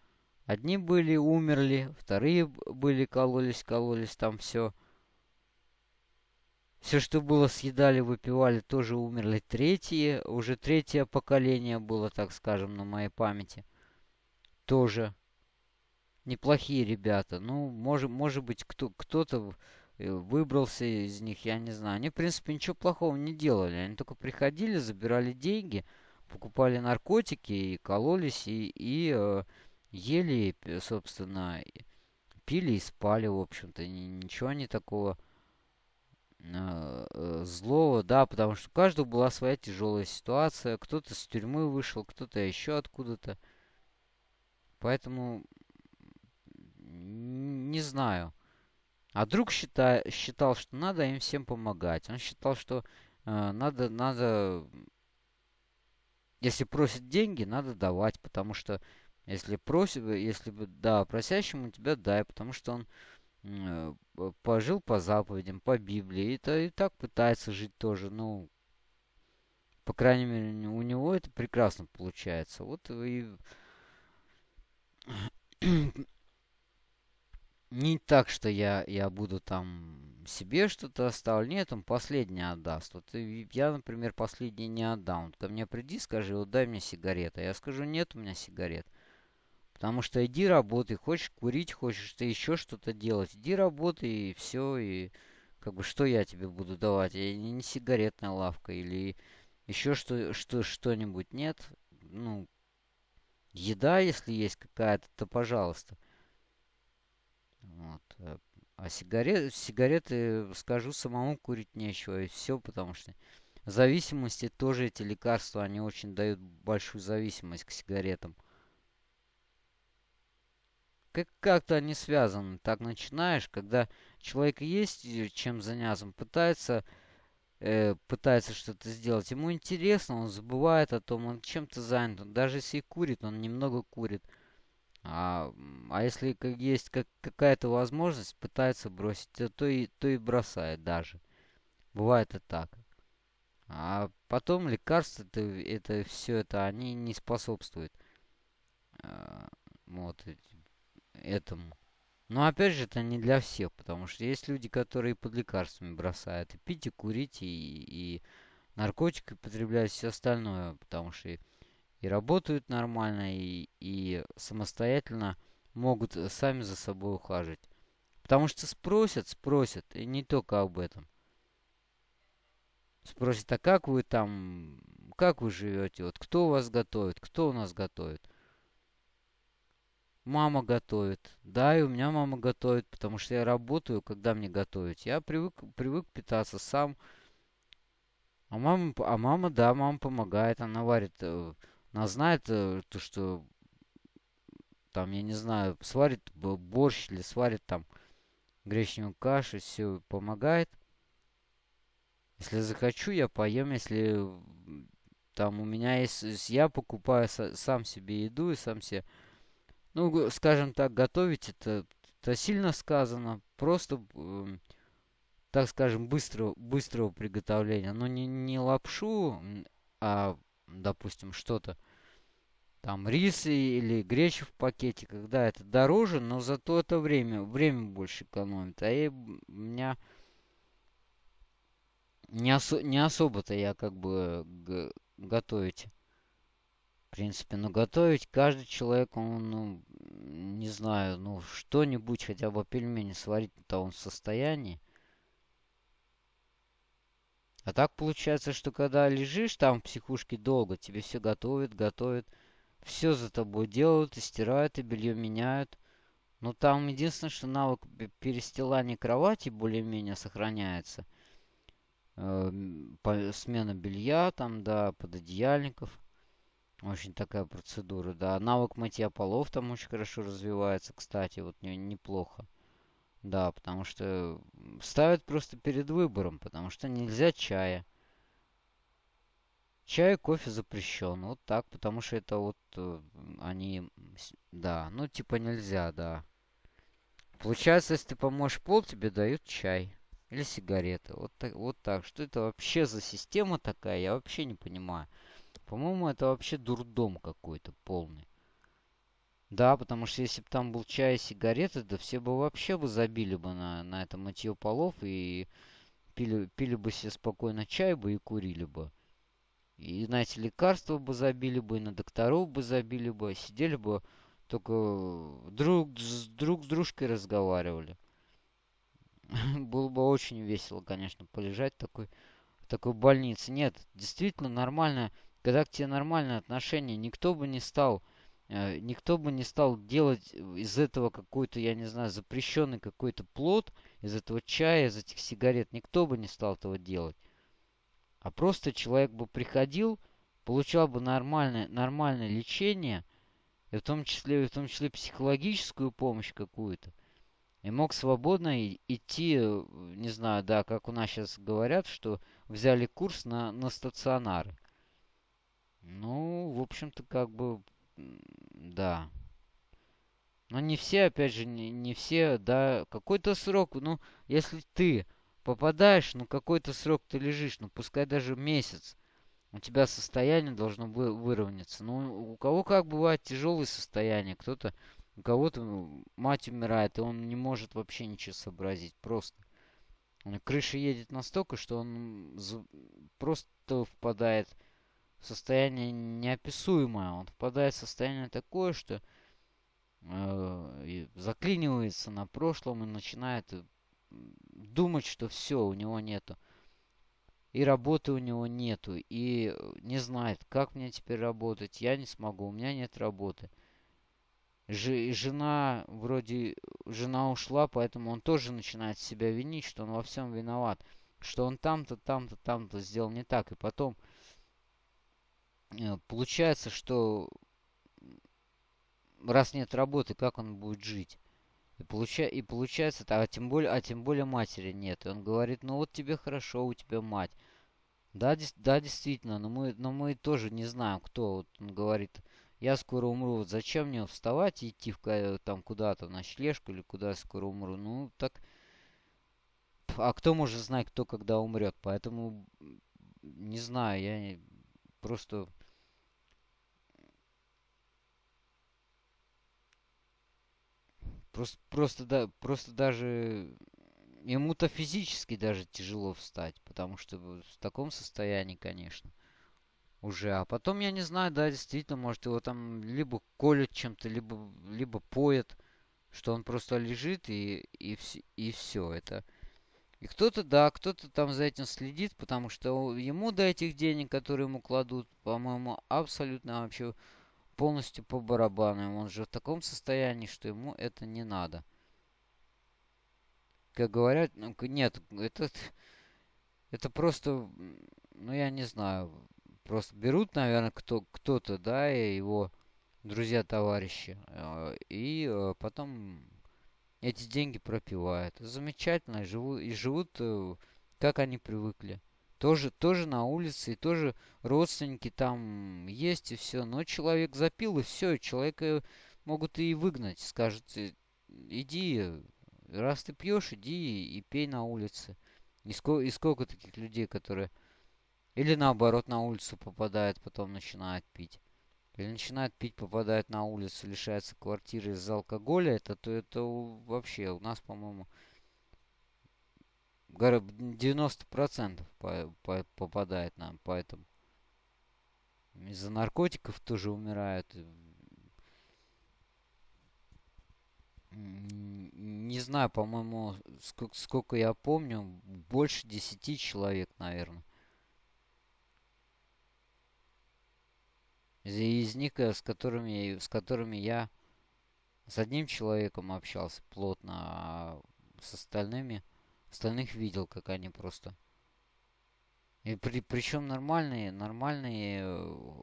одни были, умерли, вторые были, кололись, кололись, там все. Все, что было, съедали, выпивали, тоже умерли. Третьи, уже третье поколение было, так скажем, на моей памяти. Тоже неплохие ребята. Ну, может, может быть, кто, кто-то Э, выбрался из них, я не знаю. Они, в принципе, ничего плохого не делали. Они только приходили, забирали деньги, покупали наркотики и кололись, и, и э, ели, собственно, пили и спали, в общем-то. Ничего не такого злого, да, потому что у каждого была своя тяжелая ситуация. Кто-то с тюрьмы вышел, кто-то еще откуда-то. Поэтому не знаю. А друг считай, считал, что надо им всем помогать. Он считал, что э, надо, надо, если просят деньги, надо давать, потому что если просит, если да, просящему тебя дай, потому что он э, пожил по заповедям, по Библии, и, то, и так пытается жить тоже, ну, по крайней мере, у него это прекрасно получается. Вот и не так, что я, я буду там себе что-то оставлю. Нет, он последний отдаст. Вот я, например, последний не отдам. Вот ко мне приди, скажи, вот дай мне сигарета. Я скажу, нет у меня сигарет. Потому что иди работай, хочешь курить, хочешь ты еще что-то делать. Иди работай и все. И как бы что я тебе буду давать? Я не, сигаретная лавка или еще что, что, что-нибудь. Нет. Ну, еда, если есть какая-то, то пожалуйста. Вот. Э, А сигарет, сигареты, скажу, самому курить нечего, и все, потому что зависимости тоже эти лекарства, они очень дают большую зависимость к сигаретам. Как как-то они связаны. Так начинаешь, когда человек есть чем заняться, пытается, э, пытается что-то сделать. Ему интересно, он забывает о том, он чем-то занят. Он, даже если курит, он немного курит. А, а если как есть как, какая-то возможность, пытается бросить, то, то, и, то и бросает даже. Бывает и так. А потом лекарства, это, это все это, они не способствуют а, вот этому. Но опять же, это не для всех, потому что есть люди, которые под лекарствами бросают и пить, и курить, и, и наркотики употребляют, все остальное, потому что и работают нормально, и, и самостоятельно могут сами за собой ухаживать. Потому что спросят, спросят, и не только об этом. Спросят, а как вы там, как вы живете, вот кто вас готовит, кто у нас готовит. Мама готовит. Да, и у меня мама готовит, потому что я работаю, когда мне готовить. Я привык, привык питаться сам. А мама, а мама, да, мама помогает. Она варит э, она знает, э, то, что там, я не знаю, сварит борщ или сварит там гречневую кашу, все помогает. Если захочу, я поем. Если там у меня есть, я покупаю сам себе еду и сам себе, ну, скажем так, готовить это, это сильно сказано. Просто, э, так скажем, быстрого, быстрого приготовления. Но не, не лапшу, а, допустим, что-то там рис или гречу в пакете, когда это дороже, но зато это время, время больше экономит. А я, у меня не, осо, не особо-то я как бы готовить. Принципе, но готовить каждый человек, он, ну, не знаю, ну, что-нибудь, хотя бы пельмени сварить-то он в состоянии. А так получается, что когда лежишь там в психушке долго, тебе все готовят, готовят все за тобой делают, и стирают, и белье меняют. Но там единственное, что навык перестилания кровати более-менее сохраняется. Э, смена белья, там, да, пододеяльников. Очень такая процедура, да. Навык мытья полов там очень хорошо развивается, кстати, вот не, неплохо. Да, потому что ставят просто перед выбором, потому что нельзя чая. Чай, кофе запрещен. Вот так, потому что это вот э, они... Да, ну типа нельзя, да. Получается, если ты помоешь пол, тебе дают чай. Или сигареты. Вот так, вот так. Что это вообще за система такая? Я вообще не понимаю. По-моему, это вообще дурдом какой-то полный. Да, потому что если бы там был чай и сигареты, да все бы вообще бы забили бы на, на это мытье полов и пили, пили бы себе спокойно чай бы и курили бы. И на эти лекарства бы забили бы, и на докторов бы забили бы, сидели бы только друг с, друг с дружкой разговаривали. Было бы очень весело, конечно, полежать в такой, в такой больнице. Нет, действительно нормально, когда к тебе нормальное отношение, никто бы не стал, э, никто бы не стал делать из этого какой-то, я не знаю, запрещенный какой-то плод, из этого чая, из этих сигарет, никто бы не стал этого делать. А просто человек бы приходил, получал бы нормальное, нормальное лечение, и в том числе, в том числе психологическую помощь какую-то, и мог свободно идти, не знаю, да, как у нас сейчас говорят, что взяли курс на, на стационары. Ну, в общем-то, как бы, да. Но не все, опять же, не, не все, да, какой-то срок, ну, если ты попадаешь, ну какой-то срок ты лежишь, ну пускай даже месяц. У тебя состояние должно вы, выровняться. Ну, у кого как бывает тяжелые состояния, кто-то, у кого-то ну, мать умирает, и он не может вообще ничего сообразить, просто. Крыша едет настолько, что он просто впадает состояние неописуемое. Он впадает в состояние такое, что э, заклинивается на прошлом и начинает думать, что все, у него нету. И работы у него нету. И не знает, как мне теперь работать. Я не смогу, у меня нет работы. Ж, жена вроде жена ушла, поэтому он тоже начинает себя винить, что он во всем виноват, что он там-то, там-то, там-то сделал не так, и потом э, получается, что раз нет работы, как он будет жить? И, получа... и получается, а тем более, а тем более матери нет. И он говорит, ну вот тебе хорошо, у тебя мать. Да, дес... да, действительно, но мы, но мы тоже не знаем, кто. Вот он говорит, я скоро умру, вот зачем мне вставать и идти в, там куда-то на ночлежку или куда я скоро умру? Ну, так... А кто может знать, кто когда умрет? Поэтому, не знаю, я просто Просто, просто, да, просто даже ему-то физически даже тяжело встать, потому что в таком состоянии, конечно, уже. А потом, я не знаю, да, действительно, может его там либо колют чем-то, либо, либо поят, что он просто лежит и, и, и все это. И кто-то, да, кто-то там за этим следит, потому что ему до этих денег, которые ему кладут, по-моему, абсолютно вообще полностью по барабану. Он же в таком состоянии, что ему это не надо. Как говорят, ну, нет, это, это просто, ну я не знаю, просто берут, наверное, кто, кто-то, да, и его друзья-товарищи, э, и э, потом эти деньги пропивают. Замечательно, и живут, и живут, э, как они привыкли тоже, тоже на улице, и тоже родственники там есть, и все. Но человек запил, и все, человека могут и выгнать. Скажут, иди, раз ты пьешь, иди и пей на улице. И сколько, и сколько таких людей, которые... Или наоборот на улицу попадают, потом начинают пить. Или начинают пить, попадают на улицу, лишаются квартиры из-за алкоголя. Это, то это вообще у нас, по-моему, 90% по, по, попадает нам, поэтому из-за наркотиков тоже умирают. Не знаю, по-моему, сколько, сколько я помню, больше 10 человек, наверное. Из них, э, с которыми, с которыми я с одним человеком общался плотно, а с остальными Остальных видел, как они просто. И при, причем нормальные, нормальные э,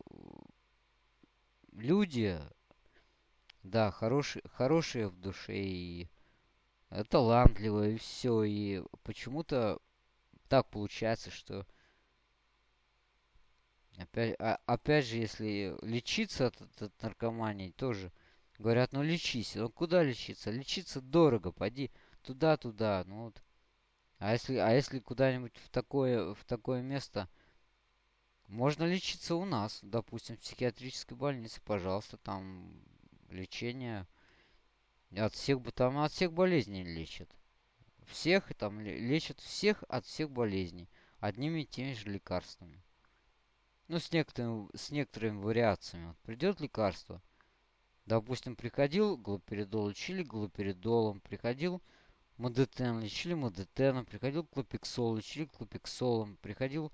люди, да, хорошие, хорошие в душе и талантливые, и все. И почему-то так получается, что опять, а, опять же, если лечиться от, от, от наркомании, тоже говорят, ну лечись. Ну куда лечиться? Лечиться дорого, пойди туда-туда. Ну вот а если, а если куда-нибудь в такое, в такое место, можно лечиться у нас, допустим, в психиатрической больнице, пожалуйста, там лечение от всех, там от всех болезней лечат. Всех там лечат всех от всех болезней одними и теми же лекарствами. Ну, с некоторыми, с некоторыми вариациями. Вот придет лекарство. Допустим, приходил глоперидол, лечили глоперидолом. Приходил Модетен, лечили модетеном, приходил клопиксол, лечили клопиксолом, приходил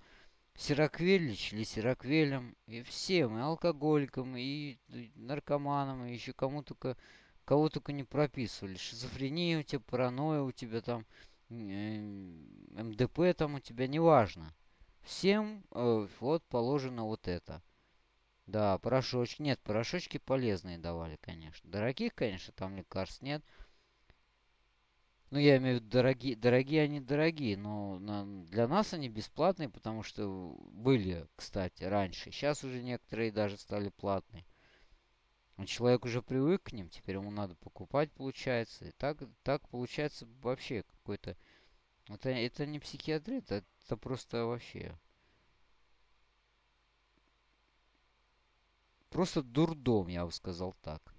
сироквель, лечили сироквелем, и всем, и алкоголикам, и наркоманам, и еще кому только, кого только не прописывали. Шизофрения у тебя, паранойя у тебя там, э, МДП там у тебя, неважно. Всем э, вот положено вот это. Да, порошочки. Нет, порошочки полезные давали, конечно. Дорогих, конечно, там лекарств нет. Ну, я имею в виду, дорогие, дорогие они дорогие, но на, для нас они бесплатные, потому что были, кстати, раньше. Сейчас уже некоторые даже стали платные. Но человек уже привык к ним, теперь ему надо покупать, получается. И так, так получается вообще какой-то... Это, это не психиатрия, это, это просто вообще... Просто дурдом, я бы сказал так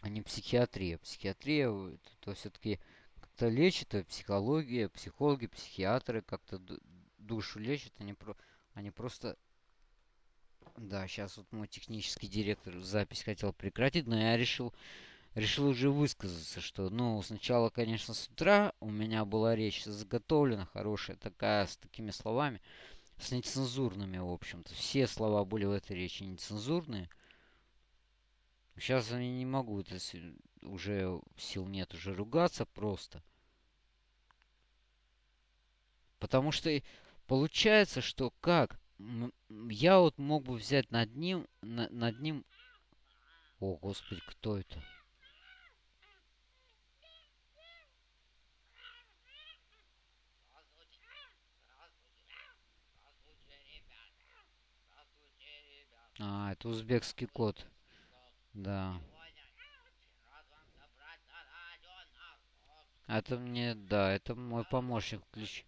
а не психиатрия. Психиатрия это, это все-таки как-то лечит, это психология, психологи, психиатры как-то душу лечат, они, про, они просто... Да, сейчас вот мой технический директор запись хотел прекратить, но я решил, решил уже высказаться, что, ну, сначала, конечно, с утра у меня была речь заготовлена, хорошая такая, с такими словами, с нецензурными, в общем-то. Все слова были в этой речи нецензурные. Сейчас я не могу, это уже сил нет уже ругаться просто. Потому что получается, что как? Я вот мог бы взять над ним, на, над ним... О, господи, кто это? А, это узбекский код. Да. Это мне, да, это мой помощник ключ.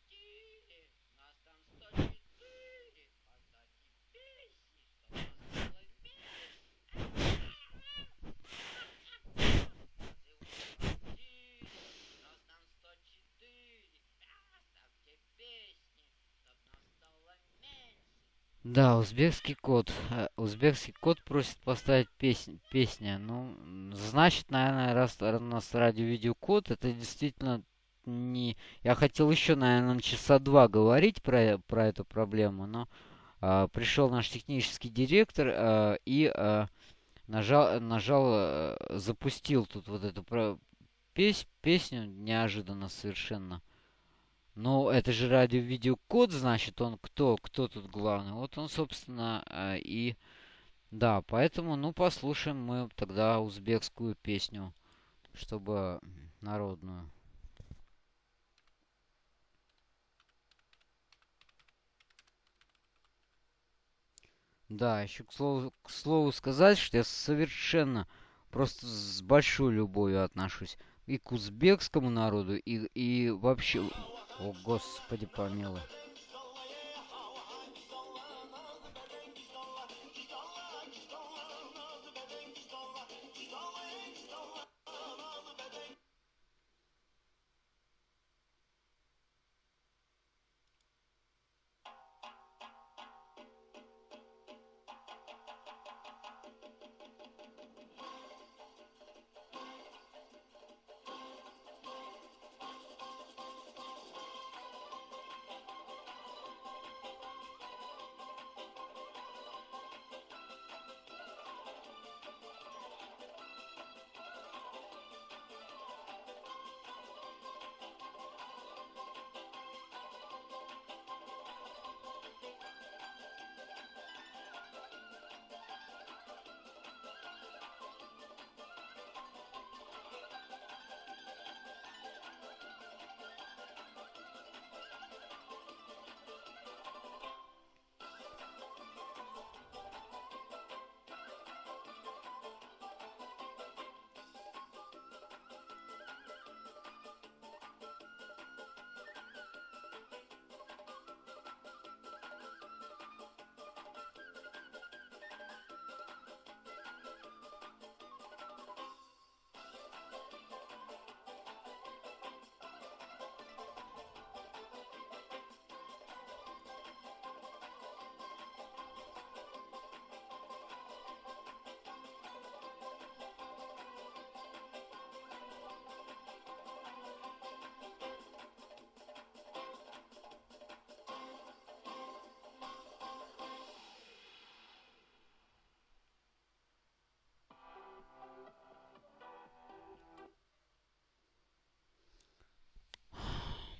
Да, узбекский код. Э, узбекский код просит поставить песнь, песня. Ну, значит, наверное, раз у нас радио-видеокод, это действительно не... Я хотел еще, наверное, часа два говорить про, про эту проблему, но а, пришел наш технический директор а, и а, нажал, нажал, а, запустил тут вот эту про, пес, песню неожиданно совершенно. Ну, это же радио-видеокод, значит, он кто? Кто тут главный? Вот он, собственно, э, и... Да, поэтому, ну, послушаем мы тогда узбекскую песню, чтобы народную. Да, еще к слову, к слову сказать, что я совершенно просто с большой любовью отношусь и к узбекскому народу, и, и вообще о, Господи, помилуй.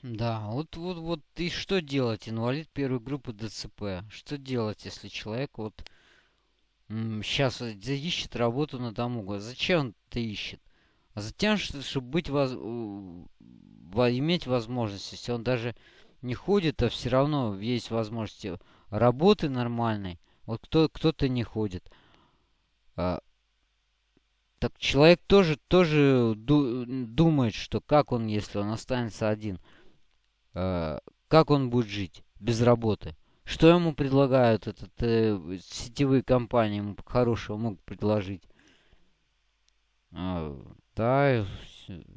Да, вот, вот, вот, и что делать, инвалид первой группы ДЦП? Что делать, если человек вот сейчас ищет работу на дому? Зачем он это ищет? А затем, чтобы быть воз... иметь возможность, если он даже не ходит, а все равно есть возможности работы нормальной. Вот кто, кто-то не ходит. А, так человек тоже, тоже ду думает, что как он, если он останется один. Э, как он будет жить без работы? Что ему предлагают этот, э, сетевые компании ему хорошего могут предложить? Э, да,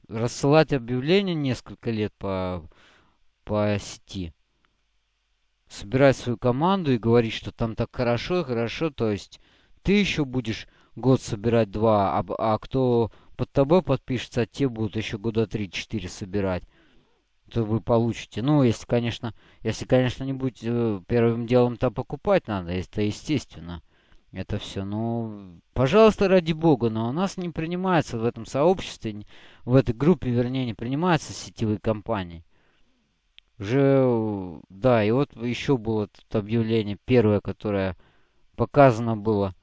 рассылать объявления несколько лет по, по сети. Собирать свою команду и говорить, что там так хорошо хорошо. То есть ты еще будешь год собирать два, а, а кто под тобой подпишется, а те будут еще года три-четыре собирать то вы получите. Ну, если, конечно, если, конечно, не будете э, первым делом-то покупать надо, это естественно. это все. Ну, пожалуйста, ради бога, но у нас не принимается в этом сообществе, в этой группе, вернее, не принимаются сетевые компании. Уже, да, и вот еще было тут объявление первое, которое показано было.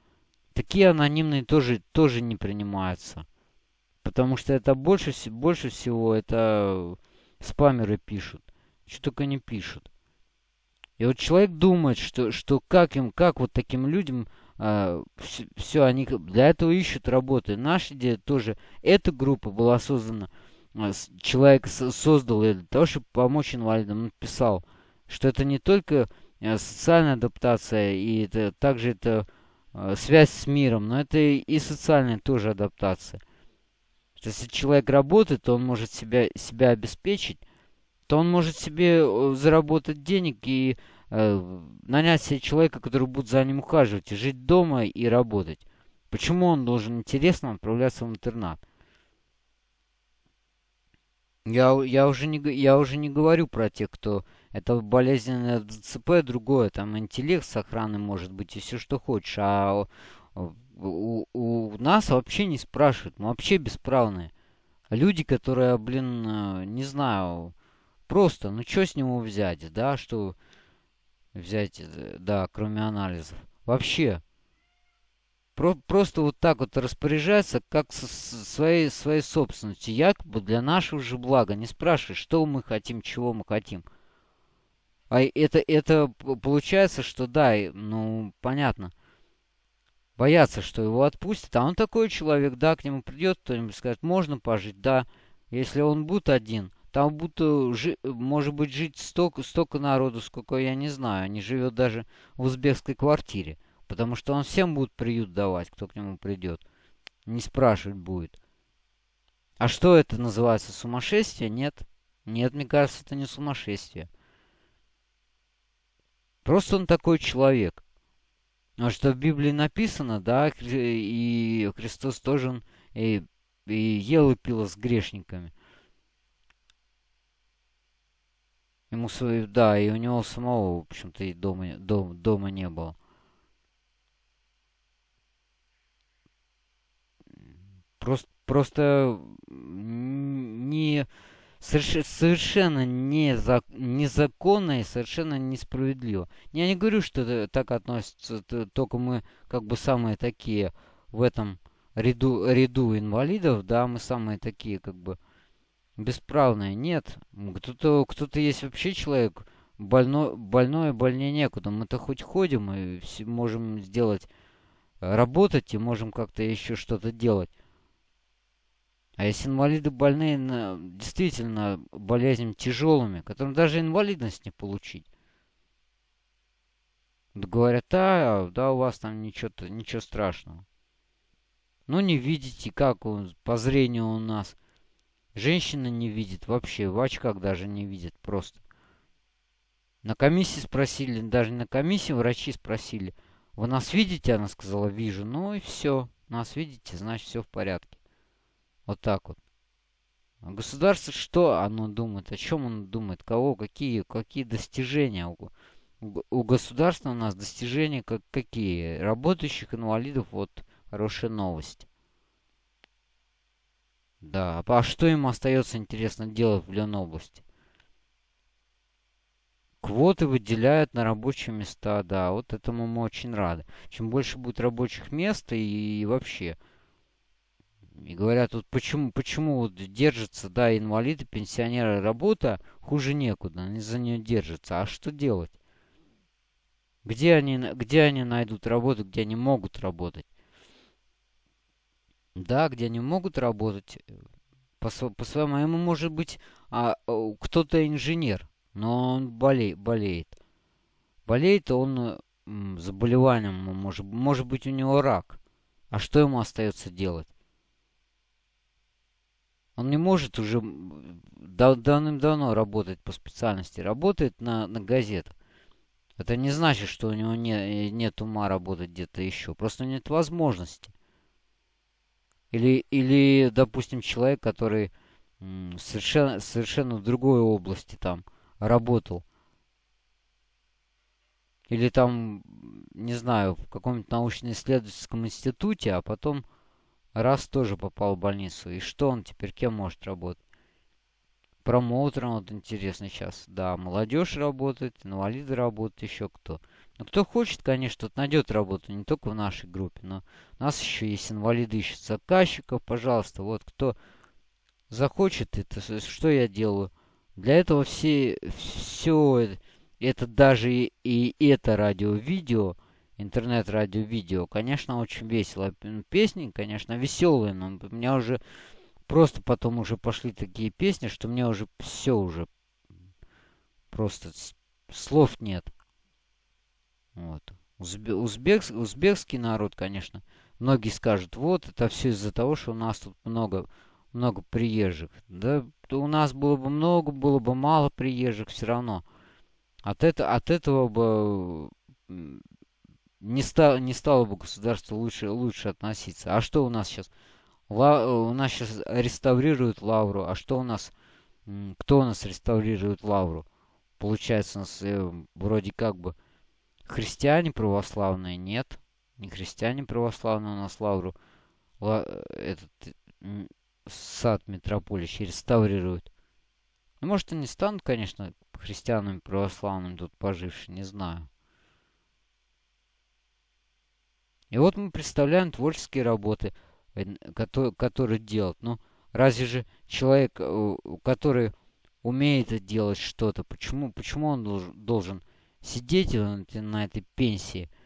Такие анонимные тоже, тоже не принимаются. Потому что это больше, больше всего это спамеры пишут. Что только не пишут. И вот человек думает, что, что как им, как вот таким людям а, все, все, они для этого ищут работы. Наша идея тоже, эта группа была создана, а, человек создал ее для того, чтобы помочь инвалидам. Он писал, что это не только а, социальная адаптация, и это также это связь с миром, но это и социальная тоже адаптация. Что если человек работает, то он может себя, себя обеспечить, то он может себе э, заработать денег и э, нанять себе человека, который будет за ним ухаживать, и жить дома и работать. Почему он должен интересно отправляться в интернат? Я, я, уже не, я уже не говорю про тех, кто... Это болезненное ДЦП, другое, там интеллект с охраной может быть и все, что хочешь. А у, у нас вообще не спрашивают, мы вообще бесправные. Люди, которые, блин, э, не знаю, просто, ну что с него взять, да, что взять, э, да, кроме анализов. Вообще. Про просто вот так вот распоряжаться, как со своей, своей собственностью, якобы для нашего же блага. Не спрашивай, что мы хотим, чего мы хотим. А это, это получается, что да, ну, понятно. Боятся, что его отпустят, а он такой человек, да, к нему придет кто-нибудь, скажет, можно пожить, да. Если он будет один, там будто, жи может быть, жить столько, столько народу, сколько я не знаю. Не живет даже в узбекской квартире. Потому что он всем будет приют давать, кто к нему придет. Не спрашивать будет. А что это называется? Сумасшествие? Нет. Нет, мне кажется, это не сумасшествие. Просто он такой человек. А что в Библии написано, да, и Христос тоже и, и ел и пил с грешниками. Ему свою, да, и у него самого, в общем-то, и дома, дом, дома не было. Просто, просто не совершенно незак, незаконно и совершенно несправедливо. Я не говорю, что так относится, только мы как бы самые такие в этом ряду, ряду инвалидов, да, мы самые такие как бы бесправная. Нет. Кто-то кто, -то, есть вообще человек больной, больной, больнее некуда. Мы-то хоть ходим и можем сделать, работать и можем как-то еще что-то делать. А если инвалиды больные на, действительно болезнями тяжелыми, которым даже инвалидность не получить. Говорят, а, да, у вас там ничего, ничего страшного. Ну, не видите, как он, по зрению у нас. Женщина не видит вообще, в очках даже не видит просто. На комиссии спросили, даже на комиссии врачи спросили, вы нас видите? Она сказала, вижу. Ну и все, нас видите, значит все в порядке. Вот так вот. А государство что оно думает? О чем оно думает? Кого? Какие, какие достижения? У, у государства у нас достижения как, какие? Работающих инвалидов, вот хорошая новость. Да, а что им остается, интересно, делать в Ленобласти? Квоты выделяют на рабочие места, да, вот этому мы очень рады. Чем больше будет рабочих мест и, и вообще. И говорят, вот почему, почему вот держатся, да, инвалиды, пенсионеры, работа, хуже некуда, они за нее держатся. А что делать? Где они, где они найдут работу, где они могут работать? Да, где они могут работать. Э, по, по своему, ему может быть а, кто-то инженер, но он боле, болеет. Болеет он заболеванием, может, может быть у него рак. А что ему остается делать? Он не может уже дав давным-давно работать по специальности. Работает на, на газетах. Это не значит, что у него не, нет ума работать где-то еще. Просто нет возможности. Или, или допустим, человек, который совершенно, совершенно в другой области там работал. Или там не знаю, в каком-нибудь научно-исследовательском институте, а потом раз тоже попал в больницу. И что он теперь, кем может работать? Промоутером, вот интересно сейчас. Да, молодежь работает, инвалиды работают, еще кто. Ну, кто хочет, конечно, тот найдет работу, не только в нашей группе, но у нас еще есть инвалиды, ищут заказчиков, пожалуйста. Вот кто захочет это, что я делаю? Для этого все, все это даже и, и это радио-видео, интернет-радио-видео, конечно, очень весело. Песни, конечно, веселые, но у меня уже просто потом уже пошли такие песни, что мне уже все уже просто слов нет. Вот. Узбе, узбек, узбекский народ, конечно, многие скажут, вот это все из-за того, что у нас тут много много приезжих. Да у нас было бы много, было бы мало приезжих все равно. От, это, от этого бы не, ста, не стало бы государство лучше, лучше относиться. А что у нас сейчас? Ла, у нас сейчас реставрируют лавру. А что у нас? Кто у нас реставрирует лавру? Получается, у нас э, вроде как бы христиане православные. Нет, не христиане православные у нас лавру. Ла, этот, сад Метрополища реставрируют. Ну, может, и не станут, конечно, христианами православными тут пожившие, не знаю. И вот мы представляем творческие работы, которые, которые делают. Ну, разве же человек, э, который умеет делать что-то, почему, почему он должен, сидеть на этой пенсии –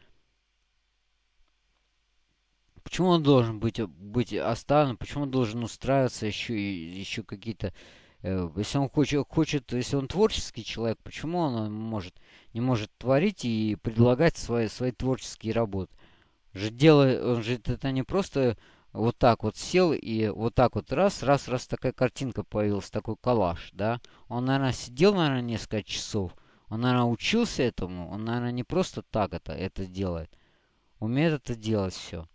Почему он должен быть, быть оставлен? Почему он должен устраиваться еще, еще какие-то... Э, если он хочет, хочет, если он творческий человек, почему он может, не может творить и предлагать свои, свои творческие работы? Же дело, он же это не просто вот так вот сел и вот так вот раз, раз, раз такая картинка появилась, такой коллаж, да? Он, наверное, сидел, наверное, несколько часов. Он, наверное, учился этому. Он, наверное, не просто так это, это делает. Умеет это делать все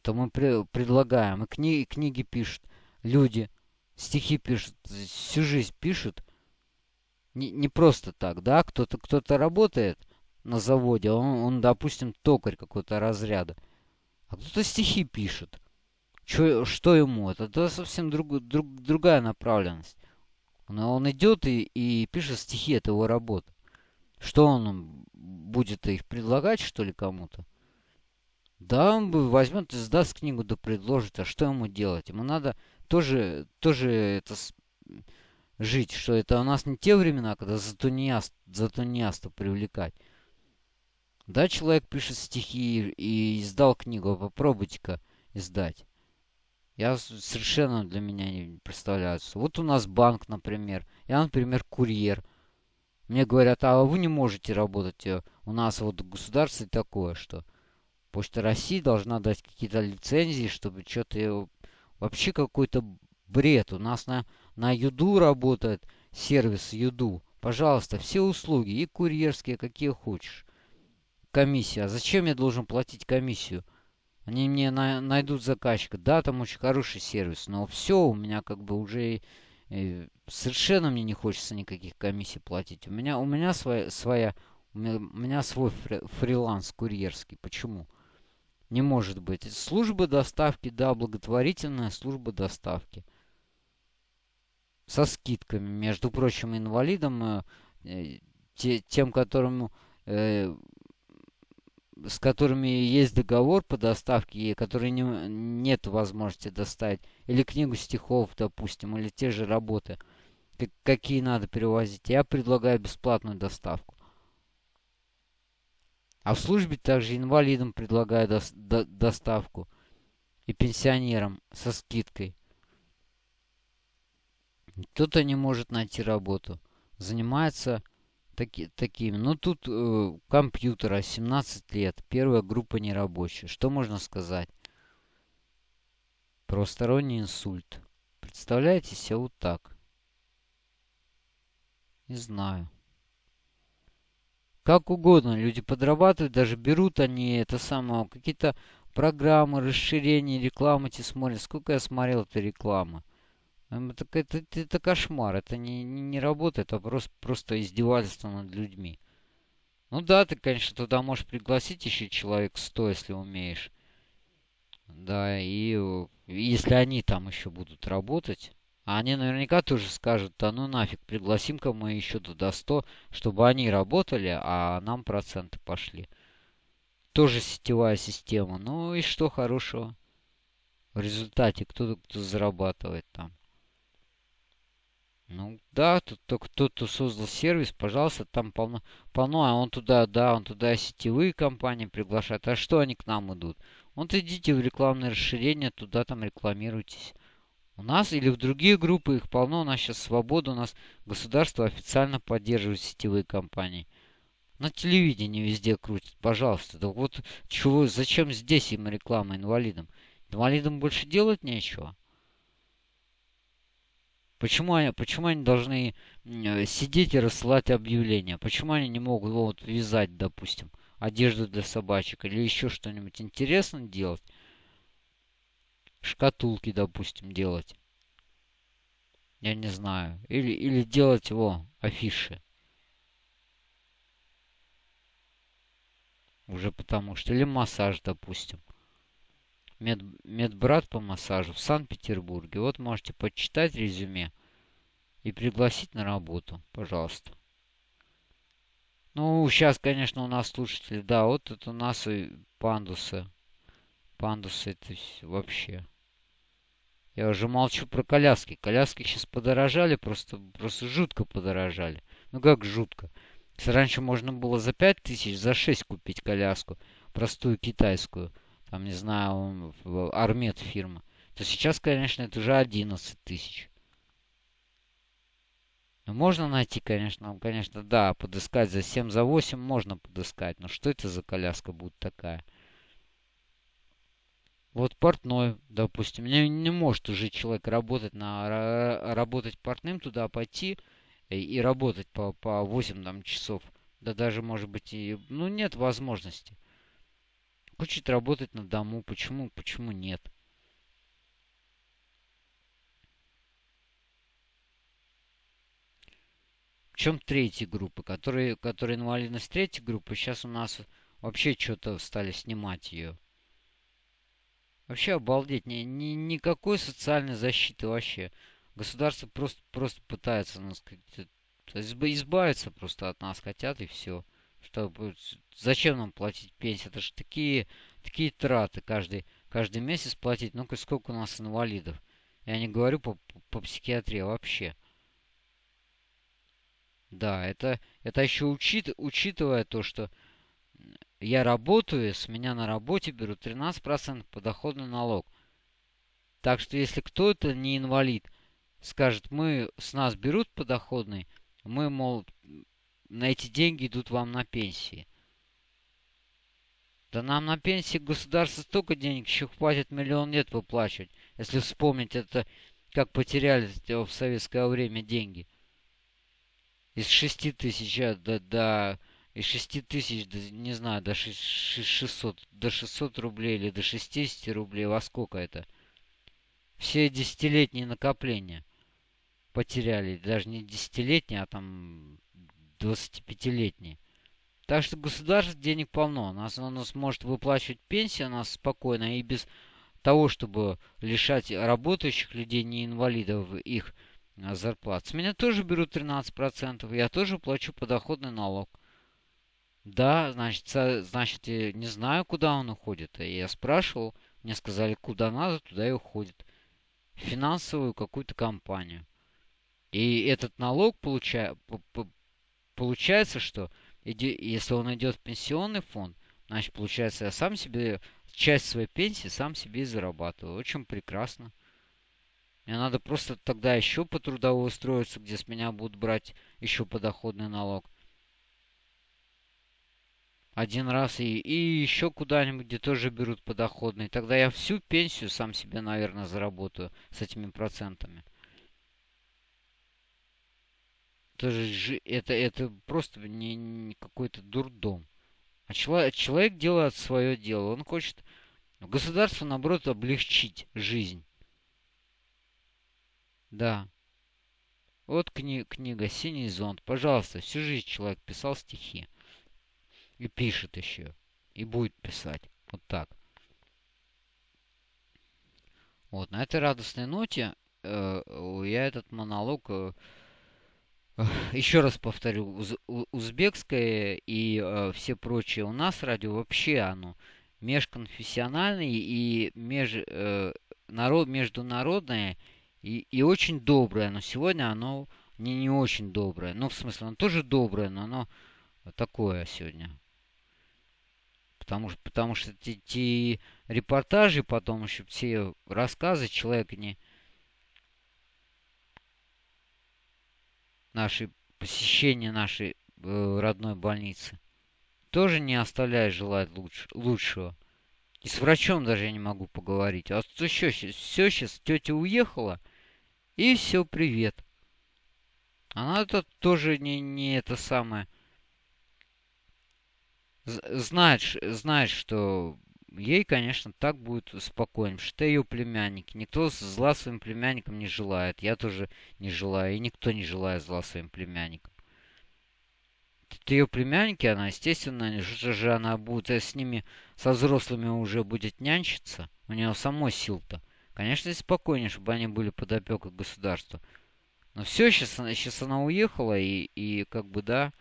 то мы при, предлагаем. И книги, книги пишут люди, стихи пишут, всю жизнь пишут. Не, не просто так, да? Кто-то кто, -то, работает на заводе, он, он допустим, токарь какого-то разряда. А кто-то стихи пишет. Чё, что ему? Это, это совсем друг, друг, другая направленность. Он, он идет и, и пишет стихи, это его работа. Что он будет их предлагать, что ли, кому-то? Да, он бы возьмет и сдаст книгу, да предложит. А что ему делать? Ему надо тоже, тоже это жить, что это у нас не те времена, когда за тунеаст, за тунеаста привлекать. Да, человек пишет стихи и издал книгу, попробуйте-ка издать. Я совершенно для меня не представляю. Вот у нас банк, например. Я, например, курьер. Мне говорят, а вы не можете работать. Э, у нас вот государство такое, что Почта России должна дать какие-то лицензии, чтобы что-то... Вообще какой-то бред. У нас на, на Юду работает сервис Юду. Пожалуйста, все услуги, и курьерские, какие хочешь. Комиссия. А зачем я должен платить комиссию? Они мне на, найдут заказчика. Да, там очень хороший сервис, но все, у меня как бы уже э, совершенно мне не хочется никаких комиссий платить. У меня, у меня своя, своя у меня, свой фри, фриланс курьерский. Почему? Не может быть. Служба доставки, да, благотворительная служба доставки. Со скидками. Между прочим, инвалидам, э, э те, тем, которым, э, с которыми есть договор по доставке, и которые не, нет возможности доставить, или книгу стихов, допустим, или те же работы, какие надо перевозить, я предлагаю бесплатную доставку. А в службе также инвалидам предлагаю до, до, доставку. И пенсионерам со скидкой. Кто-то не может найти работу. Занимается таки, такими. Ну, тут э, компьютера 17 лет. Первая группа нерабочая. Что можно сказать? Правосторонний инсульт. Представляете себе вот так. Не знаю как угодно. Люди подрабатывают, даже берут они это самое, какие-то программы, расширения, рекламы эти смотрят. Сколько я смотрел этой рекламы. Это, это, это, это кошмар. Это не, не, не работает, а просто, просто издевательство над людьми. Ну да, ты, конечно, туда можешь пригласить еще человек 100, если умеешь. Да, и э, если они там еще будут работать, а они наверняка тоже скажут, да ну нафиг, пригласим-ка мы еще туда 100, чтобы они работали, а нам проценты пошли. Тоже сетевая система. Ну и что хорошего? В результате кто-то кто зарабатывает там. Ну да, тут кто-то создал сервис, пожалуйста, там полно, полно, а он туда, да, он туда сетевые компании приглашает. А что они к нам идут? Вот идите в рекламное расширение, туда там рекламируйтесь. У нас или в другие группы их полно, у нас сейчас свобода, у нас государство официально поддерживает сетевые компании. На телевидении везде крутят, пожалуйста. Да вот чего, зачем здесь им реклама инвалидам? Инвалидам больше делать нечего. Почему они, почему они должны э, сидеть и рассылать объявления? Почему они не могут вот вязать, допустим, одежду для собачек или еще что-нибудь интересное делать? Шкатулки, допустим, делать. Я не знаю. Или, или делать его афиши. Уже потому что. Или массаж, допустим. Мед, медбрат по массажу в Санкт-Петербурге. Вот можете почитать резюме и пригласить на работу, пожалуйста. Ну, сейчас, конечно, у нас слушатели, да, вот это у нас и пандусы. Пандусы это вообще. Я уже молчу про коляски. Коляски сейчас подорожали, просто, просто жутко подорожали. Ну как жутко? Раньше можно было за 5 тысяч, за 6 купить коляску, простую китайскую, там, не знаю, Армет фирма, то сейчас, конечно, это уже 11 тысяч. Ну, можно найти, конечно, конечно, да, подыскать за 7, за 8 можно подыскать. Но что это за коляска будет такая? Вот портной, допустим, не, не может уже человек работать на работать портным, туда пойти и, и работать по, по 8 там, часов. Да даже, может быть, и... Ну, нет возможности. Хочет работать на дому. Почему, почему нет? В чем третья группа, которые, которые инвалидность третьей группы, сейчас у нас вообще что-то стали снимать ее. Вообще обалдеть. Ни, ни, никакой социальной защиты вообще. Государство просто, просто пытается нас избавиться просто от нас хотят и все. Что, зачем нам платить пенсию? Это же такие, такие траты каждый, каждый месяц платить. Ну-ка, сколько у нас инвалидов? Я не говорю по, по, психиатрии вообще. Да, это, это еще учит, учитывая то, что я работаю, с меня на работе берут 13% подоходный налог. Так что если кто-то не инвалид, скажет, мы с нас берут подоходный, мы, мол, на эти деньги идут вам на пенсии. Да нам на пенсии государство столько денег еще хватит миллион лет выплачивать. Если вспомнить это, как потеряли в советское время деньги. Из 6 тысяч до, до из 6 тысяч, не знаю, до 600, до 600 рублей или до 60 рублей, во сколько это? Все десятилетние накопления потеряли. Даже не десятилетние, а там 25-летние. Так что государство денег полно. Оно, оно сможет выплачивать пенсии у нас спокойно и без того, чтобы лишать работающих людей, не инвалидов, их а, зарплат. С меня тоже берут 13%. Я тоже плачу подоходный налог. Да, значит, значит, не знаю, куда он уходит. И я спрашивал, мне сказали, куда надо, туда и уходит. В финансовую какую-то компанию. И этот налог получая, получается, что если он идет в пенсионный фонд, значит, получается, я сам себе часть своей пенсии сам себе и зарабатываю. Очень прекрасно. Мне надо просто тогда еще по трудовой устроиться, где с меня будут брать еще подоходный налог один раз и, и еще куда-нибудь, где тоже берут подоходный. Тогда я всю пенсию сам себе, наверное, заработаю с этими процентами. Это, же, это, это просто не, не какой-то дурдом. А человек, человек делает свое дело. Он хочет государство, наоборот, облегчить жизнь. Да. Вот кни книга «Синий зонт». Пожалуйста, всю жизнь человек писал стихи. И пишет еще. И будет писать. Вот так. Вот, на этой радостной ноте э, я этот монолог э, еще раз повторю, уз, узбекское и э, все прочие у нас радио вообще оно межконфессиональное и меж, э, народ, международное и, и очень доброе. Но сегодня оно не, не очень доброе. Ну, в смысле, оно тоже доброе, но оно такое сегодня. Потому, потому что те репортажи потом еще все рассказы человек не, нашей посещения нашей э, родной больницы тоже не оставляет желать луч, лучшего. И с врачом даже я не могу поговорить. А что сейчас? Все сейчас, тетя уехала, и все, привет. Она это тоже не, не это самое. Знает, знает, что ей, конечно, так будет спокойно, потому что ее племянники. Никто зла своим племянникам не желает. Я тоже не желаю, и никто не желает зла своим племянникам. Это ее племянники, она, естественно, что же она будет э, с ними, со взрослыми уже будет нянчиться. У нее самой сил-то. Конечно, спокойнее, чтобы они были под опекой государства. Но все, сейчас, сейчас она уехала, и, и как бы, да...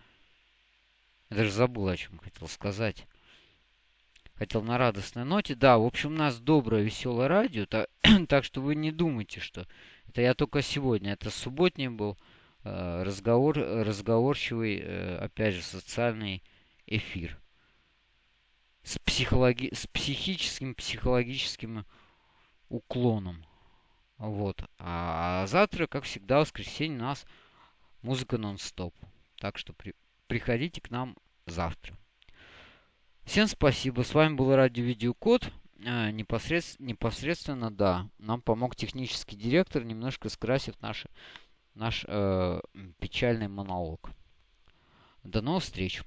Я даже забыл, о чем хотел сказать хотел на радостной ноте. Да, в общем, у нас доброе, веселое радио, так, так что вы не думайте, что это я только сегодня. Это субботний был э, разговор, разговорчивый, э, опять же, социальный эфир. С, психологи с психическим, психологическим уклоном. Вот. А, а завтра, как всегда, в воскресенье у нас музыка нон-стоп. Так что при, приходите к нам завтра. Всем спасибо. С вами был Радио Видеокод. А, непосредственно, непосредственно, да, нам помог технический директор, немножко скрасив наш, наш э, печальный монолог. До новых встреч.